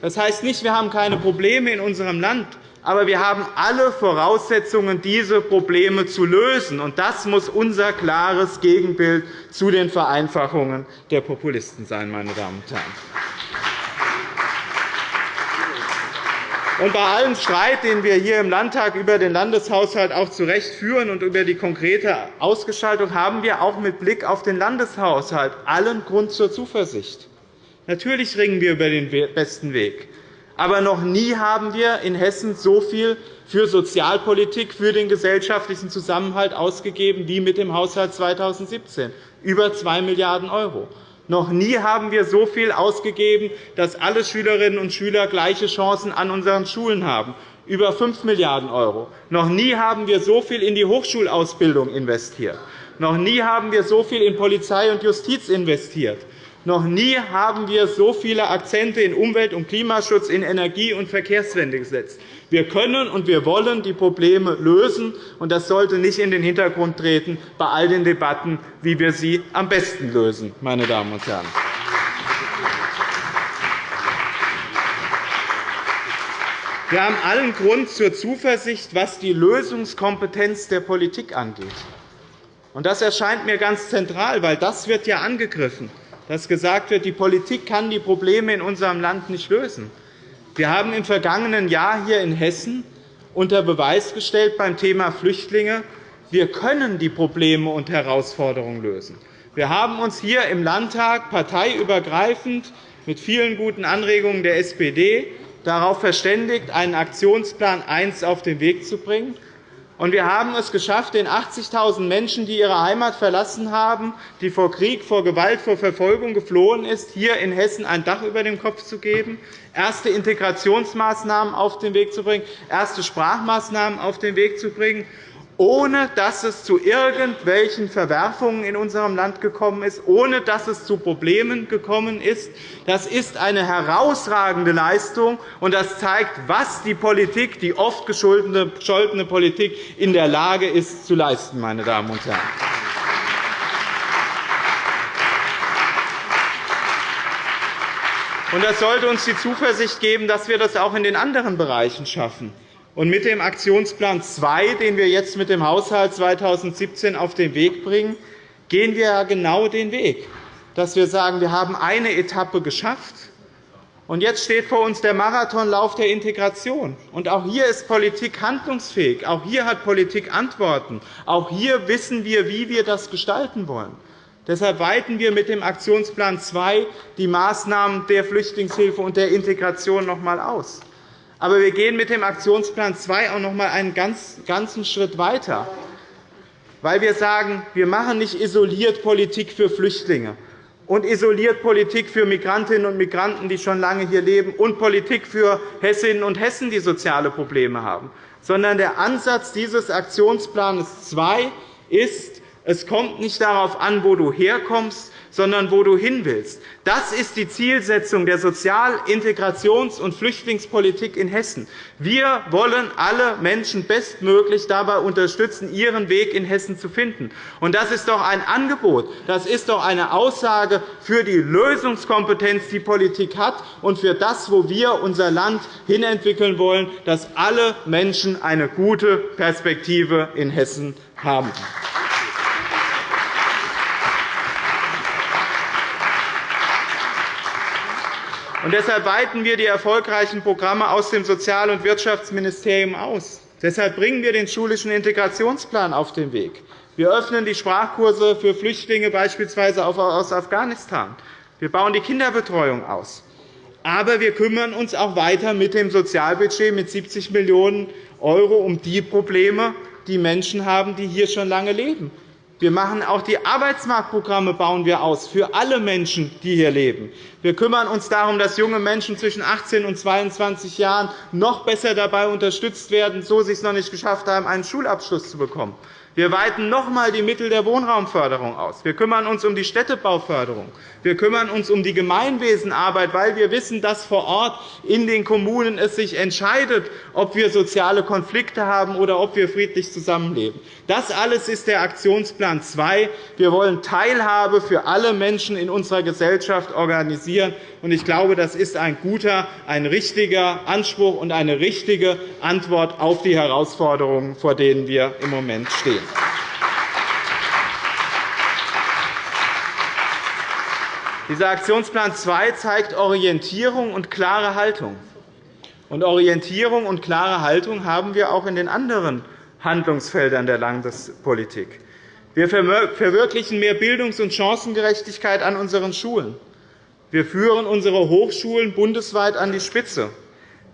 Das heißt nicht, wir haben keine Probleme in unserem Land, aber wir haben alle Voraussetzungen, diese Probleme zu lösen. Das muss unser klares Gegenbild zu den Vereinfachungen der Populisten sein. Meine Damen und Herren. Und bei allem Streit, den wir hier im Landtag über den Landeshaushalt auch zu Recht führen und über die konkrete Ausgestaltung, haben wir auch mit Blick auf den Landeshaushalt allen Grund zur Zuversicht. Natürlich ringen wir über den besten Weg. Aber noch nie haben wir in Hessen so viel für Sozialpolitik, für den gesellschaftlichen Zusammenhalt ausgegeben wie mit dem Haushalt 2017, über 2 Milliarden €. Noch nie haben wir so viel ausgegeben, dass alle Schülerinnen und Schüler gleiche Chancen an unseren Schulen haben, über 5 Milliarden €. Noch nie haben wir so viel in die Hochschulausbildung investiert. Noch nie haben wir so viel in Polizei und Justiz investiert. Noch nie haben wir so viele Akzente in Umwelt- und Klimaschutz, in Energie- und Verkehrswende gesetzt. Wir können und wir wollen die Probleme lösen, und das sollte nicht in den Hintergrund treten bei all den Debatten, wie wir sie am besten lösen. Meine Damen und Herren. Wir haben allen Grund zur Zuversicht, was die Lösungskompetenz der Politik angeht. Das erscheint mir ganz zentral, weil das wird ja angegriffen, dass gesagt wird, die Politik kann die Probleme in unserem Land nicht lösen. Wir haben im vergangenen Jahr hier in Hessen unter Beweis gestellt beim Thema Flüchtlinge, wir können die Probleme und Herausforderungen lösen. Wir haben uns hier im Landtag parteiübergreifend mit vielen guten Anregungen der SPD darauf verständigt, einen Aktionsplan 1 auf den Weg zu bringen. Wir haben es geschafft, den 80.000 Menschen, die ihre Heimat verlassen haben, die vor Krieg, vor Gewalt, vor Verfolgung geflohen ist, hier in Hessen ein Dach über dem Kopf zu geben, erste Integrationsmaßnahmen auf den Weg zu bringen, erste Sprachmaßnahmen auf den Weg zu bringen ohne dass es zu irgendwelchen Verwerfungen in unserem Land gekommen ist, ohne dass es zu Problemen gekommen ist. Das ist eine herausragende Leistung, und das zeigt, was die Politik, die oft gescholtene Politik, in der Lage ist zu leisten. Meine Damen und Herren. Das sollte uns die Zuversicht geben, dass wir das auch in den anderen Bereichen schaffen. Und mit dem Aktionsplan 2, den wir jetzt mit dem Haushalt 2017 auf den Weg bringen, gehen wir genau den Weg, dass wir sagen, wir haben eine Etappe geschafft, und jetzt steht vor uns der Marathonlauf der Integration. Und auch hier ist Politik handlungsfähig. Auch hier hat Politik Antworten. Auch hier wissen wir, wie wir das gestalten wollen. Deshalb weiten wir mit dem Aktionsplan 2 die Maßnahmen der Flüchtlingshilfe und der Integration noch einmal aus. Aber wir gehen mit dem Aktionsplan 2 auch noch einmal einen ganzen Schritt weiter, weil wir sagen, wir machen nicht isoliert Politik für Flüchtlinge und isoliert Politik für Migrantinnen und Migranten, die schon lange hier leben, und Politik für Hessinnen und Hessen, die soziale Probleme haben, sondern der Ansatz dieses Aktionsplans 2 ist, es kommt nicht darauf an, wo du herkommst, sondern wo du hin willst. Das ist die Zielsetzung der Sozial-, Integrations- und Flüchtlingspolitik in Hessen. Wir wollen alle Menschen bestmöglich dabei unterstützen, ihren Weg in Hessen zu finden. Das ist doch ein Angebot, das ist doch eine Aussage für die Lösungskompetenz, die Politik hat, und für das, wo wir unser Land hinentwickeln wollen, dass alle Menschen eine gute Perspektive in Hessen haben. Und deshalb weiten wir die erfolgreichen Programme aus dem Sozial- und Wirtschaftsministerium aus. Deshalb bringen wir den schulischen Integrationsplan auf den Weg. Wir öffnen die Sprachkurse für Flüchtlinge beispielsweise aus Afghanistan. Wir bauen die Kinderbetreuung aus. Aber wir kümmern uns auch weiter mit dem Sozialbudget mit 70 Millionen € um die Probleme, die Menschen haben, die hier schon lange leben. Wir machen auch die Arbeitsmarktprogramme bauen wir aus für alle Menschen, die hier leben. Wir kümmern uns darum, dass junge Menschen zwischen 18 und 22 Jahren noch besser dabei unterstützt werden, so sie es noch nicht geschafft haben, einen Schulabschluss zu bekommen. Wir weiten noch einmal die Mittel der Wohnraumförderung aus. Wir kümmern uns um die Städtebauförderung. Wir kümmern uns um die Gemeinwesenarbeit, weil wir wissen, dass vor Ort in den Kommunen es sich entscheidet, ob wir soziale Konflikte haben oder ob wir friedlich zusammenleben. Das alles ist der Aktionsplan 2. Wir wollen Teilhabe für alle Menschen in unserer Gesellschaft organisieren. Ich glaube, das ist ein guter, ein richtiger Anspruch und eine richtige Antwort auf die Herausforderungen, vor denen wir im Moment stehen. Dieser Aktionsplan 2 zeigt Orientierung und klare Haltung. Und Orientierung und klare Haltung haben wir auch in den anderen Handlungsfeldern der Landespolitik. Wir verwirklichen mehr Bildungs- und Chancengerechtigkeit an unseren Schulen. Wir führen unsere Hochschulen bundesweit an die Spitze.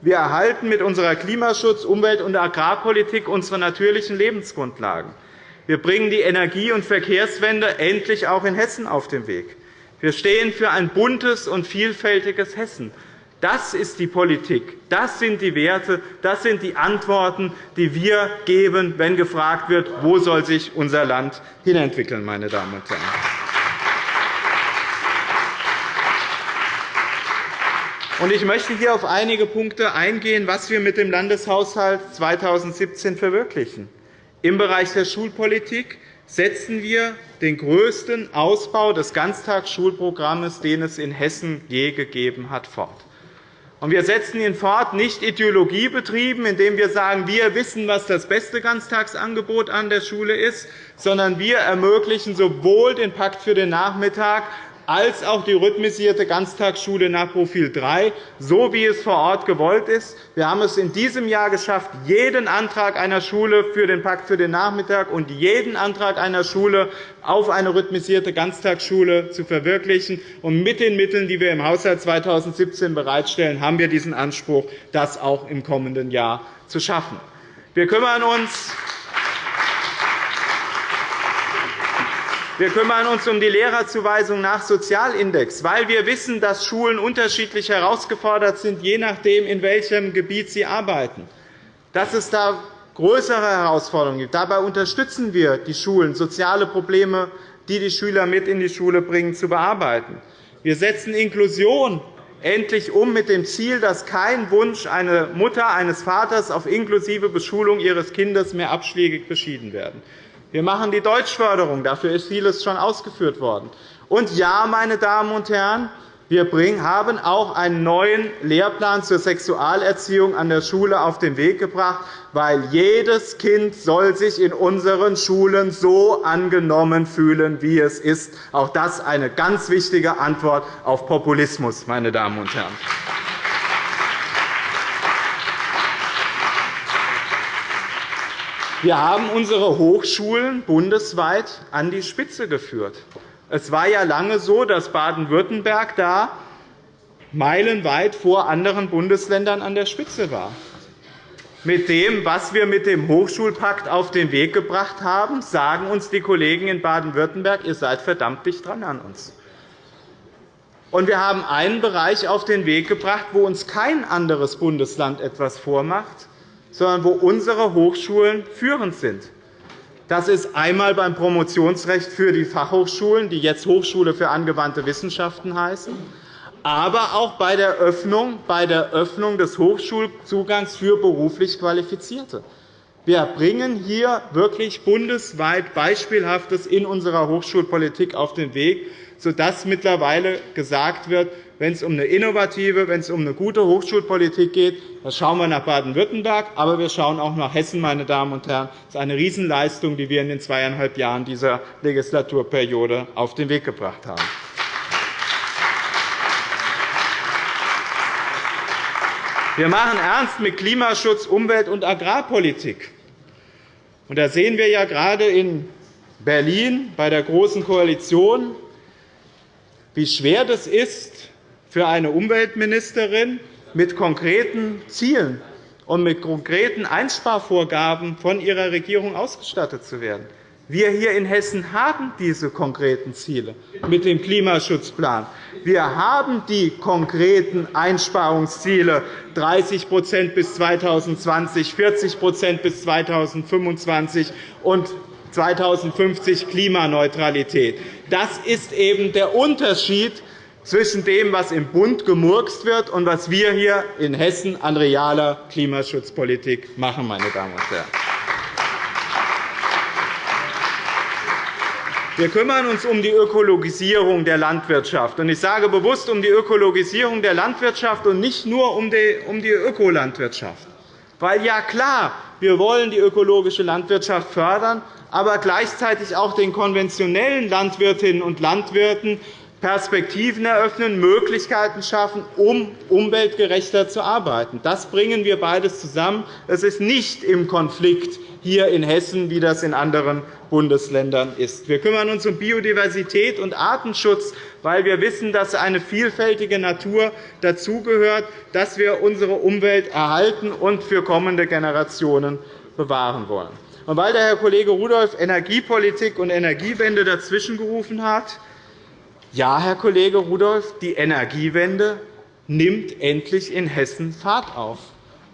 Wir erhalten mit unserer Klimaschutz-, Umwelt- und Agrarpolitik unsere natürlichen Lebensgrundlagen. Wir bringen die Energie- und Verkehrswende endlich auch in Hessen auf den Weg. Wir stehen für ein buntes und vielfältiges Hessen. Das ist die Politik. Das sind die Werte. Das sind die Antworten, die wir geben, wenn gefragt wird, wo soll sich unser Land hinentwickeln, meine Damen und Herren. Ich möchte hier auf einige Punkte eingehen, was wir mit dem Landeshaushalt 2017 verwirklichen. Im Bereich der Schulpolitik setzen wir den größten Ausbau des Ganztagsschulprogramms, den es in Hessen je gegeben hat, fort. Wir setzen ihn fort, nicht ideologiebetrieben, indem wir sagen, wir wissen, was das beste Ganztagsangebot an der Schule ist, sondern wir ermöglichen sowohl den Pakt für den Nachmittag als auch die rhythmisierte Ganztagsschule nach Profil 3, so wie es vor Ort gewollt ist. Wir haben es in diesem Jahr geschafft, jeden Antrag einer Schule für den Pakt für den Nachmittag und jeden Antrag einer Schule auf eine rhythmisierte Ganztagsschule zu verwirklichen. Und mit den Mitteln, die wir im Haushalt 2017 bereitstellen, haben wir diesen Anspruch, das auch im kommenden Jahr zu schaffen. Wir kümmern uns Wir kümmern uns um die Lehrerzuweisung nach Sozialindex, weil wir wissen, dass Schulen unterschiedlich herausgefordert sind, je nachdem, in welchem Gebiet sie arbeiten. Dass es da größere Herausforderungen gibt. Dabei unterstützen wir die Schulen, soziale Probleme, die die Schüler mit in die Schule bringen, zu bearbeiten. Wir setzen Inklusion endlich um mit dem Ziel, dass kein Wunsch einer Mutter, eines Vaters auf inklusive Beschulung ihres Kindes mehr abschlägig beschieden werden. Wir machen die Deutschförderung. Dafür ist vieles schon ausgeführt worden. Und ja, meine Damen und Herren, wir haben auch einen neuen Lehrplan zur Sexualerziehung an der Schule auf den Weg gebracht, weil jedes Kind soll sich in unseren Schulen so angenommen fühlen, wie es ist. Auch das eine ganz wichtige Antwort auf Populismus, meine Damen und Herren. Wir haben unsere Hochschulen bundesweit an die Spitze geführt. Es war ja lange so, dass Baden-Württemberg da meilenweit vor anderen Bundesländern an der Spitze war. Mit dem, was wir mit dem Hochschulpakt auf den Weg gebracht haben, sagen uns die Kollegen in Baden-Württemberg, ihr seid verdammt dicht dran an uns. Und wir haben einen Bereich auf den Weg gebracht, wo uns kein anderes Bundesland etwas vormacht, sondern wo unsere Hochschulen führend sind. Das ist einmal beim Promotionsrecht für die Fachhochschulen, die jetzt Hochschule für angewandte Wissenschaften heißen, aber auch bei der Öffnung, bei der Öffnung des Hochschulzugangs für beruflich Qualifizierte. Wir bringen hier wirklich bundesweit Beispielhaftes in unserer Hochschulpolitik auf den Weg, sodass mittlerweile gesagt wird, wenn es um eine innovative, wenn es um eine gute Hochschulpolitik geht, dann schauen wir nach Baden-Württemberg, aber wir schauen auch nach Hessen. Meine Damen und Herren. Das ist eine Riesenleistung, die wir in den zweieinhalb Jahren dieser Legislaturperiode auf den Weg gebracht haben. Wir machen ernst mit Klimaschutz, Umwelt- und Agrarpolitik. Da sehen wir ja gerade in Berlin bei der Großen Koalition, wie schwer das ist, für eine Umweltministerin mit konkreten Zielen und mit konkreten Einsparvorgaben von ihrer Regierung ausgestattet zu werden. Wir hier in Hessen haben diese konkreten Ziele mit dem Klimaschutzplan. Wir haben die konkreten Einsparungsziele 30% bis 2020, 40% bis 2025 und 2050 Klimaneutralität. Das ist eben der Unterschied zwischen dem, was im Bund gemurkst wird, und was wir hier in Hessen an realer Klimaschutzpolitik machen. Meine Damen und Herren. Wir kümmern uns um die Ökologisierung der Landwirtschaft. Ich sage bewusst um die Ökologisierung der Landwirtschaft und nicht nur um die Ökolandwirtschaft. Weil ja klar, wir wollen die ökologische Landwirtschaft fördern, aber gleichzeitig auch den konventionellen Landwirtinnen und Landwirten Perspektiven eröffnen, Möglichkeiten schaffen, um umweltgerechter zu arbeiten. Das bringen wir beides zusammen. Es ist nicht im Konflikt hier in Hessen, wie das in anderen Bundesländern ist. Wir kümmern uns um Biodiversität und Artenschutz, weil wir wissen, dass eine vielfältige Natur dazugehört, dass wir unsere Umwelt erhalten und für kommende Generationen bewahren wollen. Und weil der Herr Kollege Rudolph Energiepolitik und Energiewende dazwischengerufen hat, ja, Herr Kollege Rudolph, die Energiewende nimmt endlich in Hessen Fahrt auf.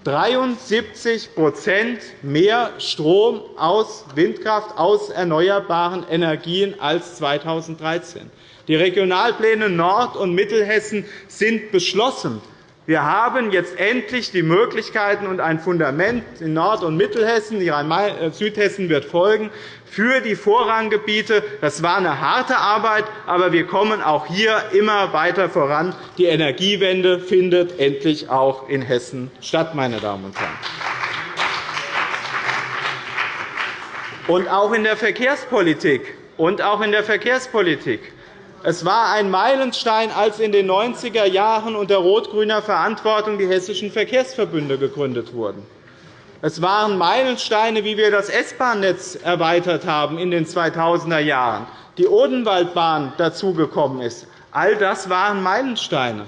73% mehr Strom aus Windkraft, aus erneuerbaren Energien als 2013. Die Regionalpläne Nord- und Mittelhessen sind beschlossen. Wir haben jetzt endlich die Möglichkeiten und ein Fundament in Nord- und Mittelhessen, äh, Südhessen wird folgen, für die Vorranggebiete. Das war eine harte Arbeit, aber wir kommen auch hier immer weiter voran. Die Energiewende findet endlich auch in Hessen statt. Meine Damen und Herren. Und auch in der Verkehrspolitik und auch in der Verkehrspolitik es war ein Meilenstein, als in den 90er Jahren unter rot-grüner Verantwortung die hessischen Verkehrsverbünde gegründet wurden. Es waren Meilensteine, wie wir das S-Bahn-Netz erweitert haben in den 2000er Jahren, die Odenwaldbahn dazugekommen ist. All das waren Meilensteine.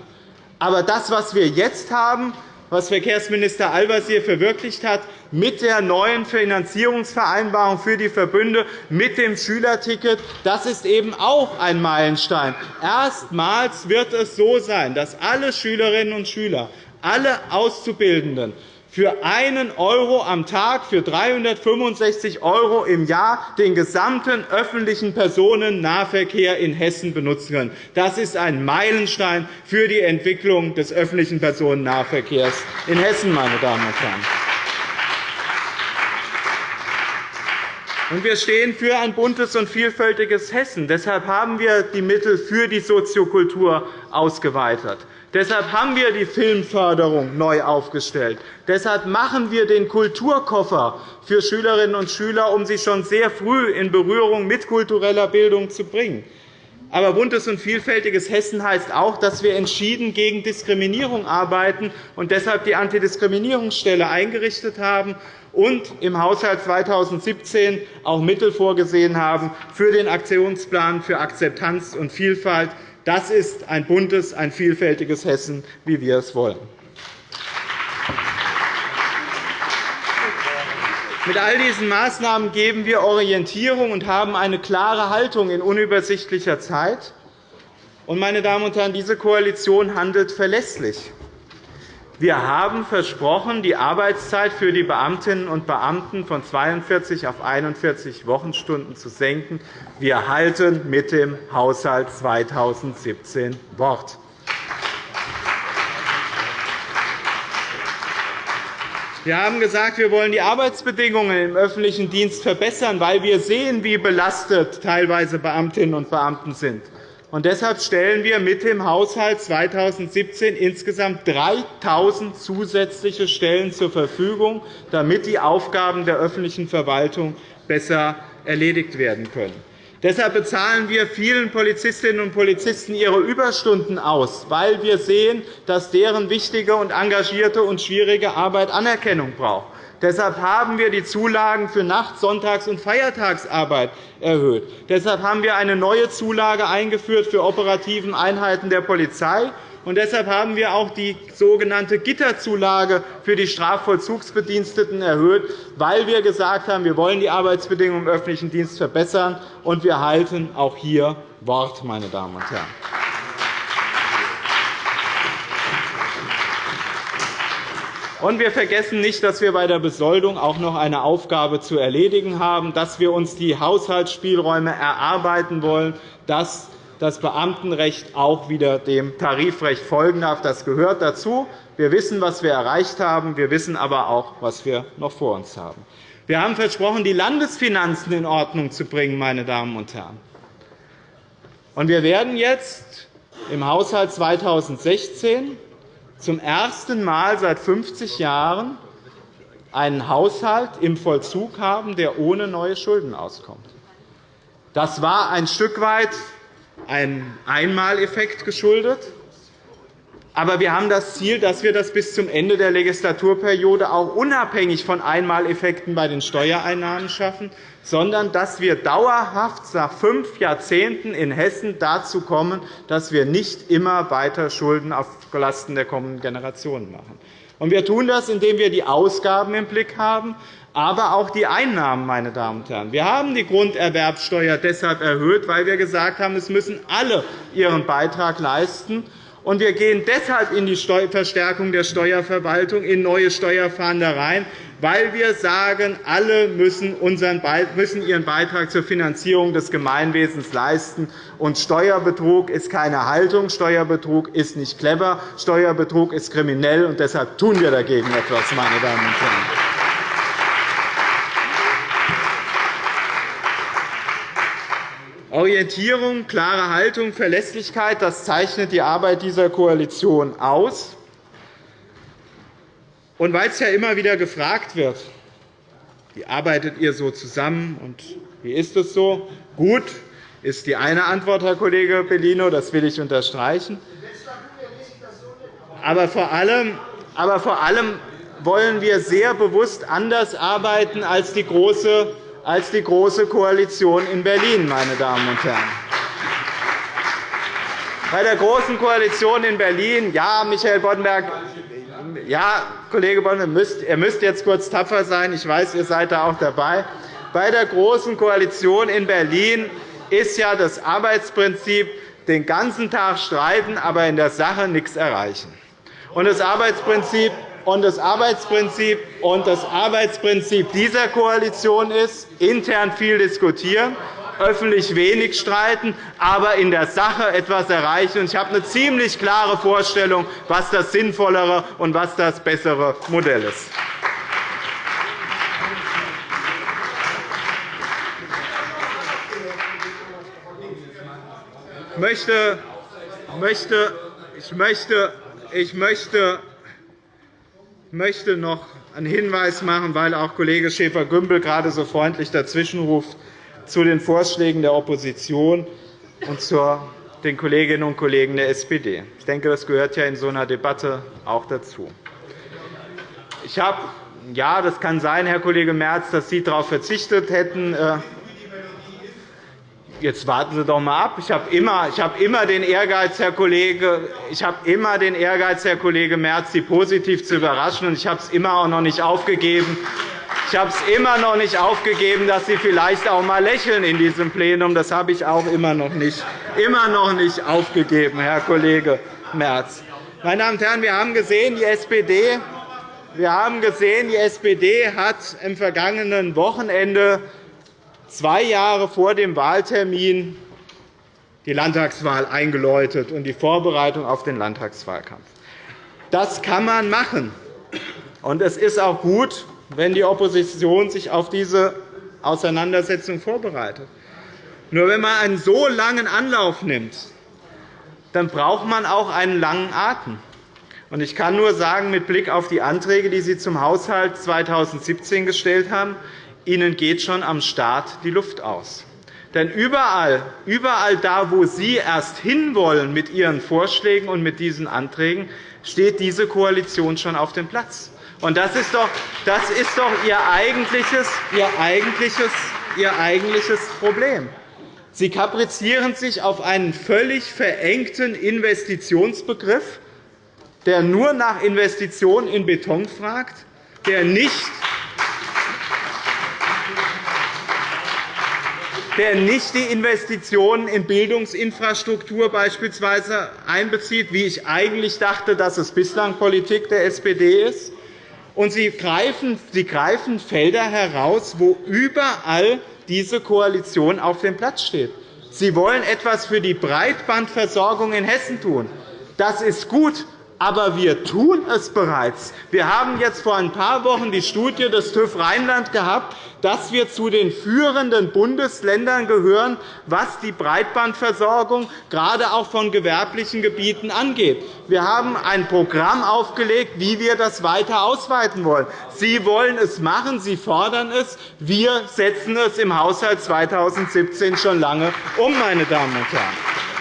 Aber das, was wir jetzt haben, was Verkehrsminister Al-Wazir verwirklicht hat, mit der neuen Finanzierungsvereinbarung für die Verbünde, mit dem Schülerticket, das ist eben auch ein Meilenstein. Erstmals wird es so sein, dass alle Schülerinnen und Schüler, alle Auszubildenden für einen € am Tag, für 365 € im Jahr den gesamten öffentlichen Personennahverkehr in Hessen benutzen können. Das ist ein Meilenstein für die Entwicklung des öffentlichen Personennahverkehrs in Hessen. Meine Damen und Herren. Wir stehen für ein buntes und vielfältiges Hessen. Deshalb haben wir die Mittel für die Soziokultur ausgeweitet. Deshalb haben wir die Filmförderung neu aufgestellt. Deshalb machen wir den Kulturkoffer für Schülerinnen und Schüler, um sie schon sehr früh in Berührung mit kultureller Bildung zu bringen. Aber buntes und vielfältiges Hessen heißt auch, dass wir entschieden gegen Diskriminierung arbeiten und deshalb die Antidiskriminierungsstelle eingerichtet haben und im Haushalt 2017 auch Mittel vorgesehen haben für den Aktionsplan für Akzeptanz und Vielfalt das ist ein buntes, ein vielfältiges Hessen, wie wir es wollen. Mit all diesen Maßnahmen geben wir Orientierung und haben eine klare Haltung in unübersichtlicher Zeit. Meine Damen und Herren, diese Koalition handelt verlässlich. Wir haben versprochen, die Arbeitszeit für die Beamtinnen und Beamten von 42 auf 41 Wochenstunden zu senken. Wir halten mit dem Haushalt 2017 Wort. Wir haben gesagt, wir wollen die Arbeitsbedingungen im öffentlichen Dienst verbessern, weil wir sehen, wie belastet teilweise Beamtinnen und Beamten sind. Und deshalb stellen wir mit dem Haushalt 2017 insgesamt 3.000 zusätzliche Stellen zur Verfügung, damit die Aufgaben der öffentlichen Verwaltung besser erledigt werden können. Deshalb bezahlen wir vielen Polizistinnen und Polizisten ihre Überstunden aus, weil wir sehen, dass deren wichtige und engagierte und schwierige Arbeit Anerkennung braucht. Deshalb haben wir die Zulagen für Nacht-, Sonntags- und Feiertagsarbeit erhöht. Deshalb haben wir eine neue Zulage eingeführt für operativen Einheiten der Polizei. Und deshalb haben wir auch die sogenannte Gitterzulage für die Strafvollzugsbediensteten erhöht, weil wir gesagt haben, wir wollen die Arbeitsbedingungen im öffentlichen Dienst verbessern, und wir halten auch hier Wort, meine Damen und Herren. Und wir vergessen nicht, dass wir bei der Besoldung auch noch eine Aufgabe zu erledigen haben, dass wir uns die Haushaltsspielräume erarbeiten wollen, dass das Beamtenrecht auch wieder dem Tarifrecht folgen darf. Das gehört dazu. Wir wissen, was wir erreicht haben. Wir wissen aber auch, was wir noch vor uns haben. Wir haben versprochen, die Landesfinanzen in Ordnung zu bringen. Meine Damen und Herren. Und wir werden jetzt im Haushalt 2016 zum ersten Mal seit 50 Jahren einen Haushalt im Vollzug haben, der ohne neue Schulden auskommt. Das war ein Stück weit ein Einmaleffekt geschuldet. Aber wir haben das Ziel, dass wir das bis zum Ende der Legislaturperiode auch unabhängig von Einmaleffekten bei den Steuereinnahmen schaffen, sondern dass wir dauerhaft nach fünf Jahrzehnten in Hessen dazu kommen, dass wir nicht immer weiter Schulden auf Lasten der kommenden Generationen machen. Wir tun das, indem wir die Ausgaben im Blick haben, aber auch die Einnahmen. Meine Damen und Herren. Wir haben die Grunderwerbsteuer deshalb erhöht, weil wir gesagt haben, es müssen alle ihren Beitrag leisten. Und wir gehen deshalb in die Verstärkung der Steuerverwaltung, in neue Steuerfahndereien, weil wir sagen, alle müssen, ihren Beitrag zur Finanzierung des Gemeinwesens leisten. Und Steuerbetrug ist keine Haltung, Steuerbetrug ist nicht clever, Steuerbetrug ist kriminell, und deshalb tun wir dagegen etwas, meine Damen und Herren. Orientierung, klare Haltung, Verlässlichkeit, das zeichnet die Arbeit dieser Koalition aus. Und weil es ja immer wieder gefragt wird, wie arbeitet ihr so zusammen und wie ist es so? Gut ist die eine Antwort, Herr Kollege Bellino, das will ich unterstreichen. Aber vor allem, aber vor allem wollen wir sehr bewusst anders arbeiten als die große, als die große Koalition in Berlin, meine Damen und Herren. Bei der Großen Koalition in Berlin, ja, Michael Boddenberg, ja, Kollege Bonn, ihr müsst jetzt kurz tapfer sein. Ich weiß, ihr seid da auch dabei. Bei der Großen Koalition in Berlin ist ja das Arbeitsprinzip den ganzen Tag streiten, aber in der Sache nichts erreichen. Und das Arbeitsprinzip und das Arbeitsprinzip und das Arbeitsprinzip dieser Koalition ist, intern viel diskutieren öffentlich wenig streiten, aber in der Sache etwas erreichen. Ich habe eine ziemlich klare Vorstellung, was das sinnvollere und was das bessere Modell ist. Ich möchte, ich möchte, ich möchte, möchte noch einen Hinweis machen, weil auch Kollege Schäfer-Gümbel gerade so freundlich dazwischenruft zu den Vorschlägen der Opposition und zu den Kolleginnen und Kollegen der SPD. Ich denke, das gehört ja in so einer Debatte auch dazu. Ich habe, ja, das kann sein, Herr Kollege Merz, dass Sie darauf verzichtet hätten. Jetzt warten Sie doch einmal ab. Ich habe immer, habe immer den Ehrgeiz, Herr Kollege, ich habe immer den Ehrgeiz, Herr Kollege Merz, Sie positiv zu überraschen. Und ich habe es immer auch noch nicht aufgegeben, ich habe es immer noch nicht aufgegeben, dass Sie vielleicht auch einmal lächeln in diesem Plenum. Das habe ich auch immer noch nicht, immer noch nicht aufgegeben, Herr Kollege Merz. Meine Damen und Herren, wir haben gesehen, die SPD wir haben gesehen, die SPD hat am vergangenen Wochenende, zwei Jahre vor dem Wahltermin, die Landtagswahl eingeläutet und die Vorbereitung auf den Landtagswahlkampf. Das kann man machen. Und es ist auch gut, wenn die Opposition sich auf diese Auseinandersetzung vorbereitet. Nur wenn man einen so langen Anlauf nimmt, dann braucht man auch einen langen Atem. Ich kann nur sagen, mit Blick auf die Anträge, die Sie zum Haushalt 2017 gestellt haben, Ihnen geht schon am Start die Luft aus. Denn überall, überall da, wo Sie erst hinwollen mit Ihren Vorschlägen und mit diesen Anträgen, steht diese Koalition schon auf dem Platz. Und das ist doch, das ist doch Ihr, eigentliches, Ihr, eigentliches, Ihr eigentliches Problem. Sie kaprizieren sich auf einen völlig verengten Investitionsbegriff, der nur nach Investitionen in Beton fragt, der nicht der nicht die Investitionen in Bildungsinfrastruktur beispielsweise einbezieht, wie ich eigentlich dachte, dass es bislang Politik der SPD ist, und Sie greifen, Sie greifen Felder heraus, wo überall diese Koalition auf dem Platz steht. Sie wollen etwas für die Breitbandversorgung in Hessen tun. Das ist gut, aber wir tun es bereits. Wir haben jetzt vor ein paar Wochen die Studie des TÜV Rheinland gehabt, dass wir zu den führenden Bundesländern gehören, was die Breitbandversorgung gerade auch von gewerblichen Gebieten angeht. Wir haben ein Programm aufgelegt, wie wir das weiter ausweiten wollen. Sie wollen es machen, Sie fordern es. Wir setzen es im Haushalt 2017 schon lange um, meine Damen und Herren.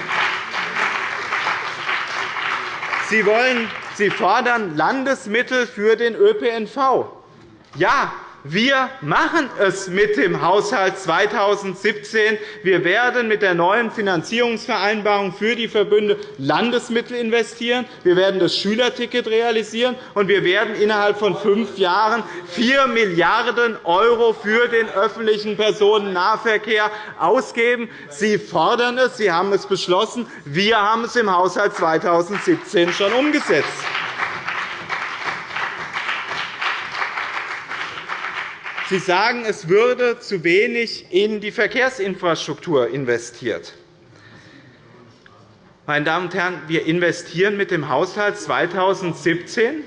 Sie, wollen, Sie fordern Landesmittel für den ÖPNV. Ja, Wir machen es mit dem Haushalt 2017. Wir werden mit der neuen Finanzierungsvereinbarung für die Verbünde Landesmittel investieren. Wir werden das Schülerticket realisieren, und wir werden innerhalb von fünf Jahren 4 Milliarden € für den öffentlichen Personennahverkehr ausgeben. Sie fordern es, Sie haben es beschlossen. Wir haben es im Haushalt 2017 schon umgesetzt. Sie sagen, es würde zu wenig in die Verkehrsinfrastruktur investiert. Meine Damen und Herren, wir investieren mit dem Haushalt 2017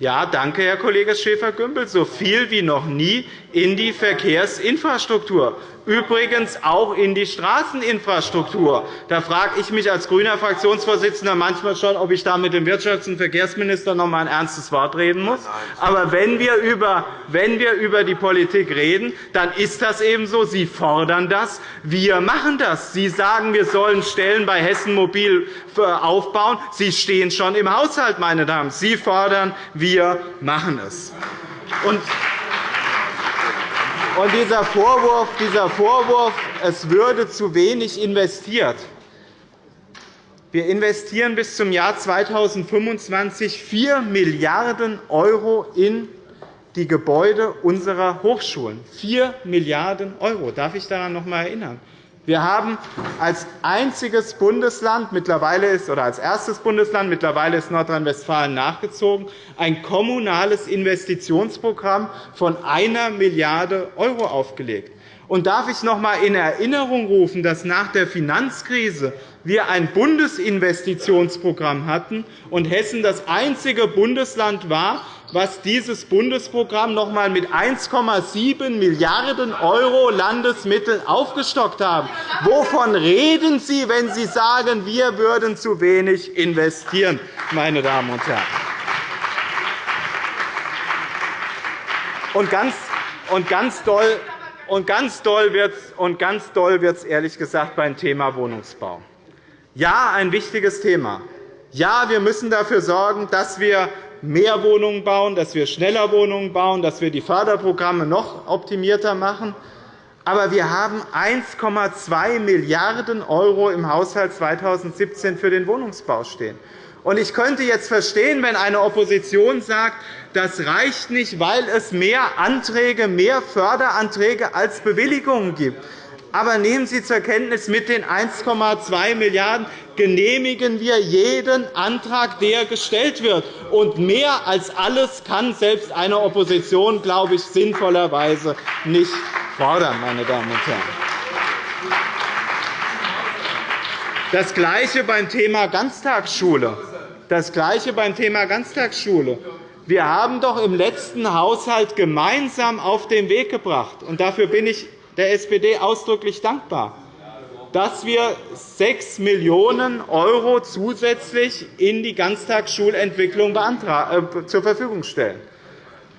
ja, danke, Herr Kollege Schäfer-Gümbel, so viel wie noch nie in die Verkehrsinfrastruktur übrigens auch in die Straßeninfrastruktur. Da frage ich mich als grüner Fraktionsvorsitzender manchmal schon, ob ich da mit dem Wirtschafts- und Verkehrsminister noch einmal ein ernstes Wort reden muss. Aber wenn wir, über, wenn wir über die Politik reden, dann ist das eben so. Sie fordern das, wir machen das. Sie sagen, wir sollen Stellen bei Hessen Mobil aufbauen. Sie stehen schon im Haushalt, meine Damen. Sie fordern, wir machen es. Und und dieser Vorwurf, dieser Vorwurf, es würde zu wenig investiert. Wir investieren bis zum Jahr 2025 4 Milliarden € in die Gebäude unserer Hochschulen. 4 Milliarden €. Darf ich daran noch einmal erinnern? Wir haben als einziges Bundesland mittlerweile ist, oder als erstes Bundesland mittlerweile ist Nordrhein-Westfalen nachgezogen, ein kommunales Investitionsprogramm von 1 Milliarde € aufgelegt. Und darf ich noch einmal in Erinnerung rufen, dass nach der Finanzkrise wir ein Bundesinvestitionsprogramm hatten und Hessen das einzige Bundesland war, was dieses Bundesprogramm noch einmal mit 1,7 Milliarden € Landesmittel aufgestockt haben. Wovon reden Sie, wenn Sie sagen, wir würden zu wenig investieren, meine Damen und Herren? Und ganz, und ganz doll und ganz doll wird es ehrlich gesagt beim Thema Wohnungsbau. Ja, ein wichtiges Thema. Ja, wir müssen dafür sorgen, dass wir mehr Wohnungen bauen, dass wir schneller Wohnungen bauen, dass wir die Förderprogramme noch optimierter machen. Aber wir haben 1,2 Milliarden € im Haushalt 2017 für den Wohnungsbau stehen. Ich könnte jetzt verstehen, wenn eine Opposition sagt, das reicht nicht, weil es mehr Anträge, mehr Förderanträge als Bewilligungen gibt. Aber nehmen Sie zur Kenntnis, mit den 1,2 Milliarden € genehmigen wir jeden Antrag, der gestellt wird. Und mehr als alles kann selbst eine Opposition, glaube ich, sinnvollerweise nicht fordern. Meine Damen und Herren. Das Gleiche beim Thema Ganztagsschule. Das Gleiche beim Thema Ganztagsschule. Wir haben doch im letzten Haushalt gemeinsam auf den Weg gebracht, und dafür bin ich der SPD ausdrücklich dankbar, dass wir 6 Millionen € zusätzlich in die Ganztagsschulentwicklung äh, zur Verfügung stellen.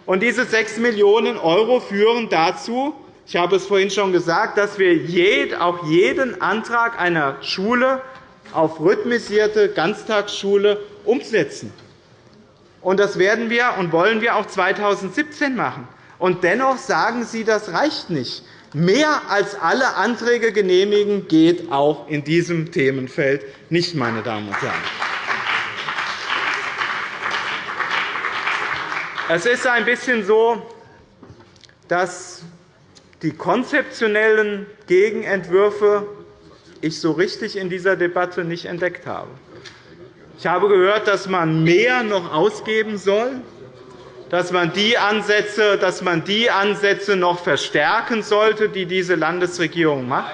Und diese 6 Millionen € führen dazu, ich habe es vorhin schon gesagt, dass wir auch jeden Antrag einer Schule auf rhythmisierte Ganztagsschule umsetzen. Und das werden wir und wollen wir auch 2017 machen. Und dennoch sagen Sie, das reicht nicht. Mehr als alle Anträge genehmigen geht auch in diesem Themenfeld nicht, meine Damen und Herren. Es ist ein bisschen so, dass die konzeptionellen Gegenentwürfe ich so richtig in dieser Debatte nicht entdeckt habe. Ich habe gehört, dass man mehr noch ausgeben soll dass man die Ansätze, dass man die Ansätze noch verstärken sollte, die diese Landesregierung macht.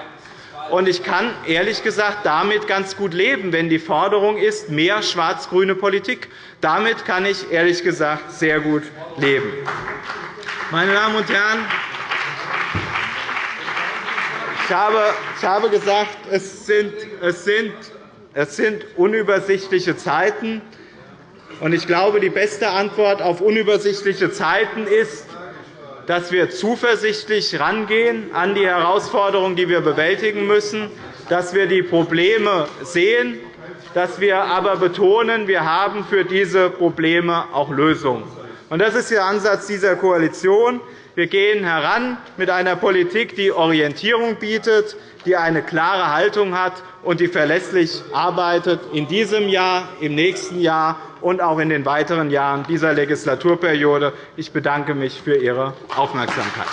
Ich kann ehrlich gesagt damit ganz gut leben, wenn die Forderung ist, mehr schwarz-grüne Politik. Damit kann ich ehrlich gesagt sehr gut leben. Meine Damen und Herren, ich habe gesagt, es sind unübersichtliche Zeiten. Ich glaube, die beste Antwort auf unübersichtliche Zeiten ist, dass wir zuversichtlich rangehen an die Herausforderungen, die wir bewältigen müssen, dass wir die Probleme sehen, dass wir aber betonen, wir haben für diese Probleme auch Lösungen. Das ist der Ansatz dieser Koalition. Wir gehen heran mit einer Politik, die Orientierung bietet, die eine klare Haltung hat und die verlässlich arbeitet in diesem Jahr, im nächsten Jahr und auch in den weiteren Jahren dieser Legislaturperiode. Ich bedanke mich für Ihre Aufmerksamkeit.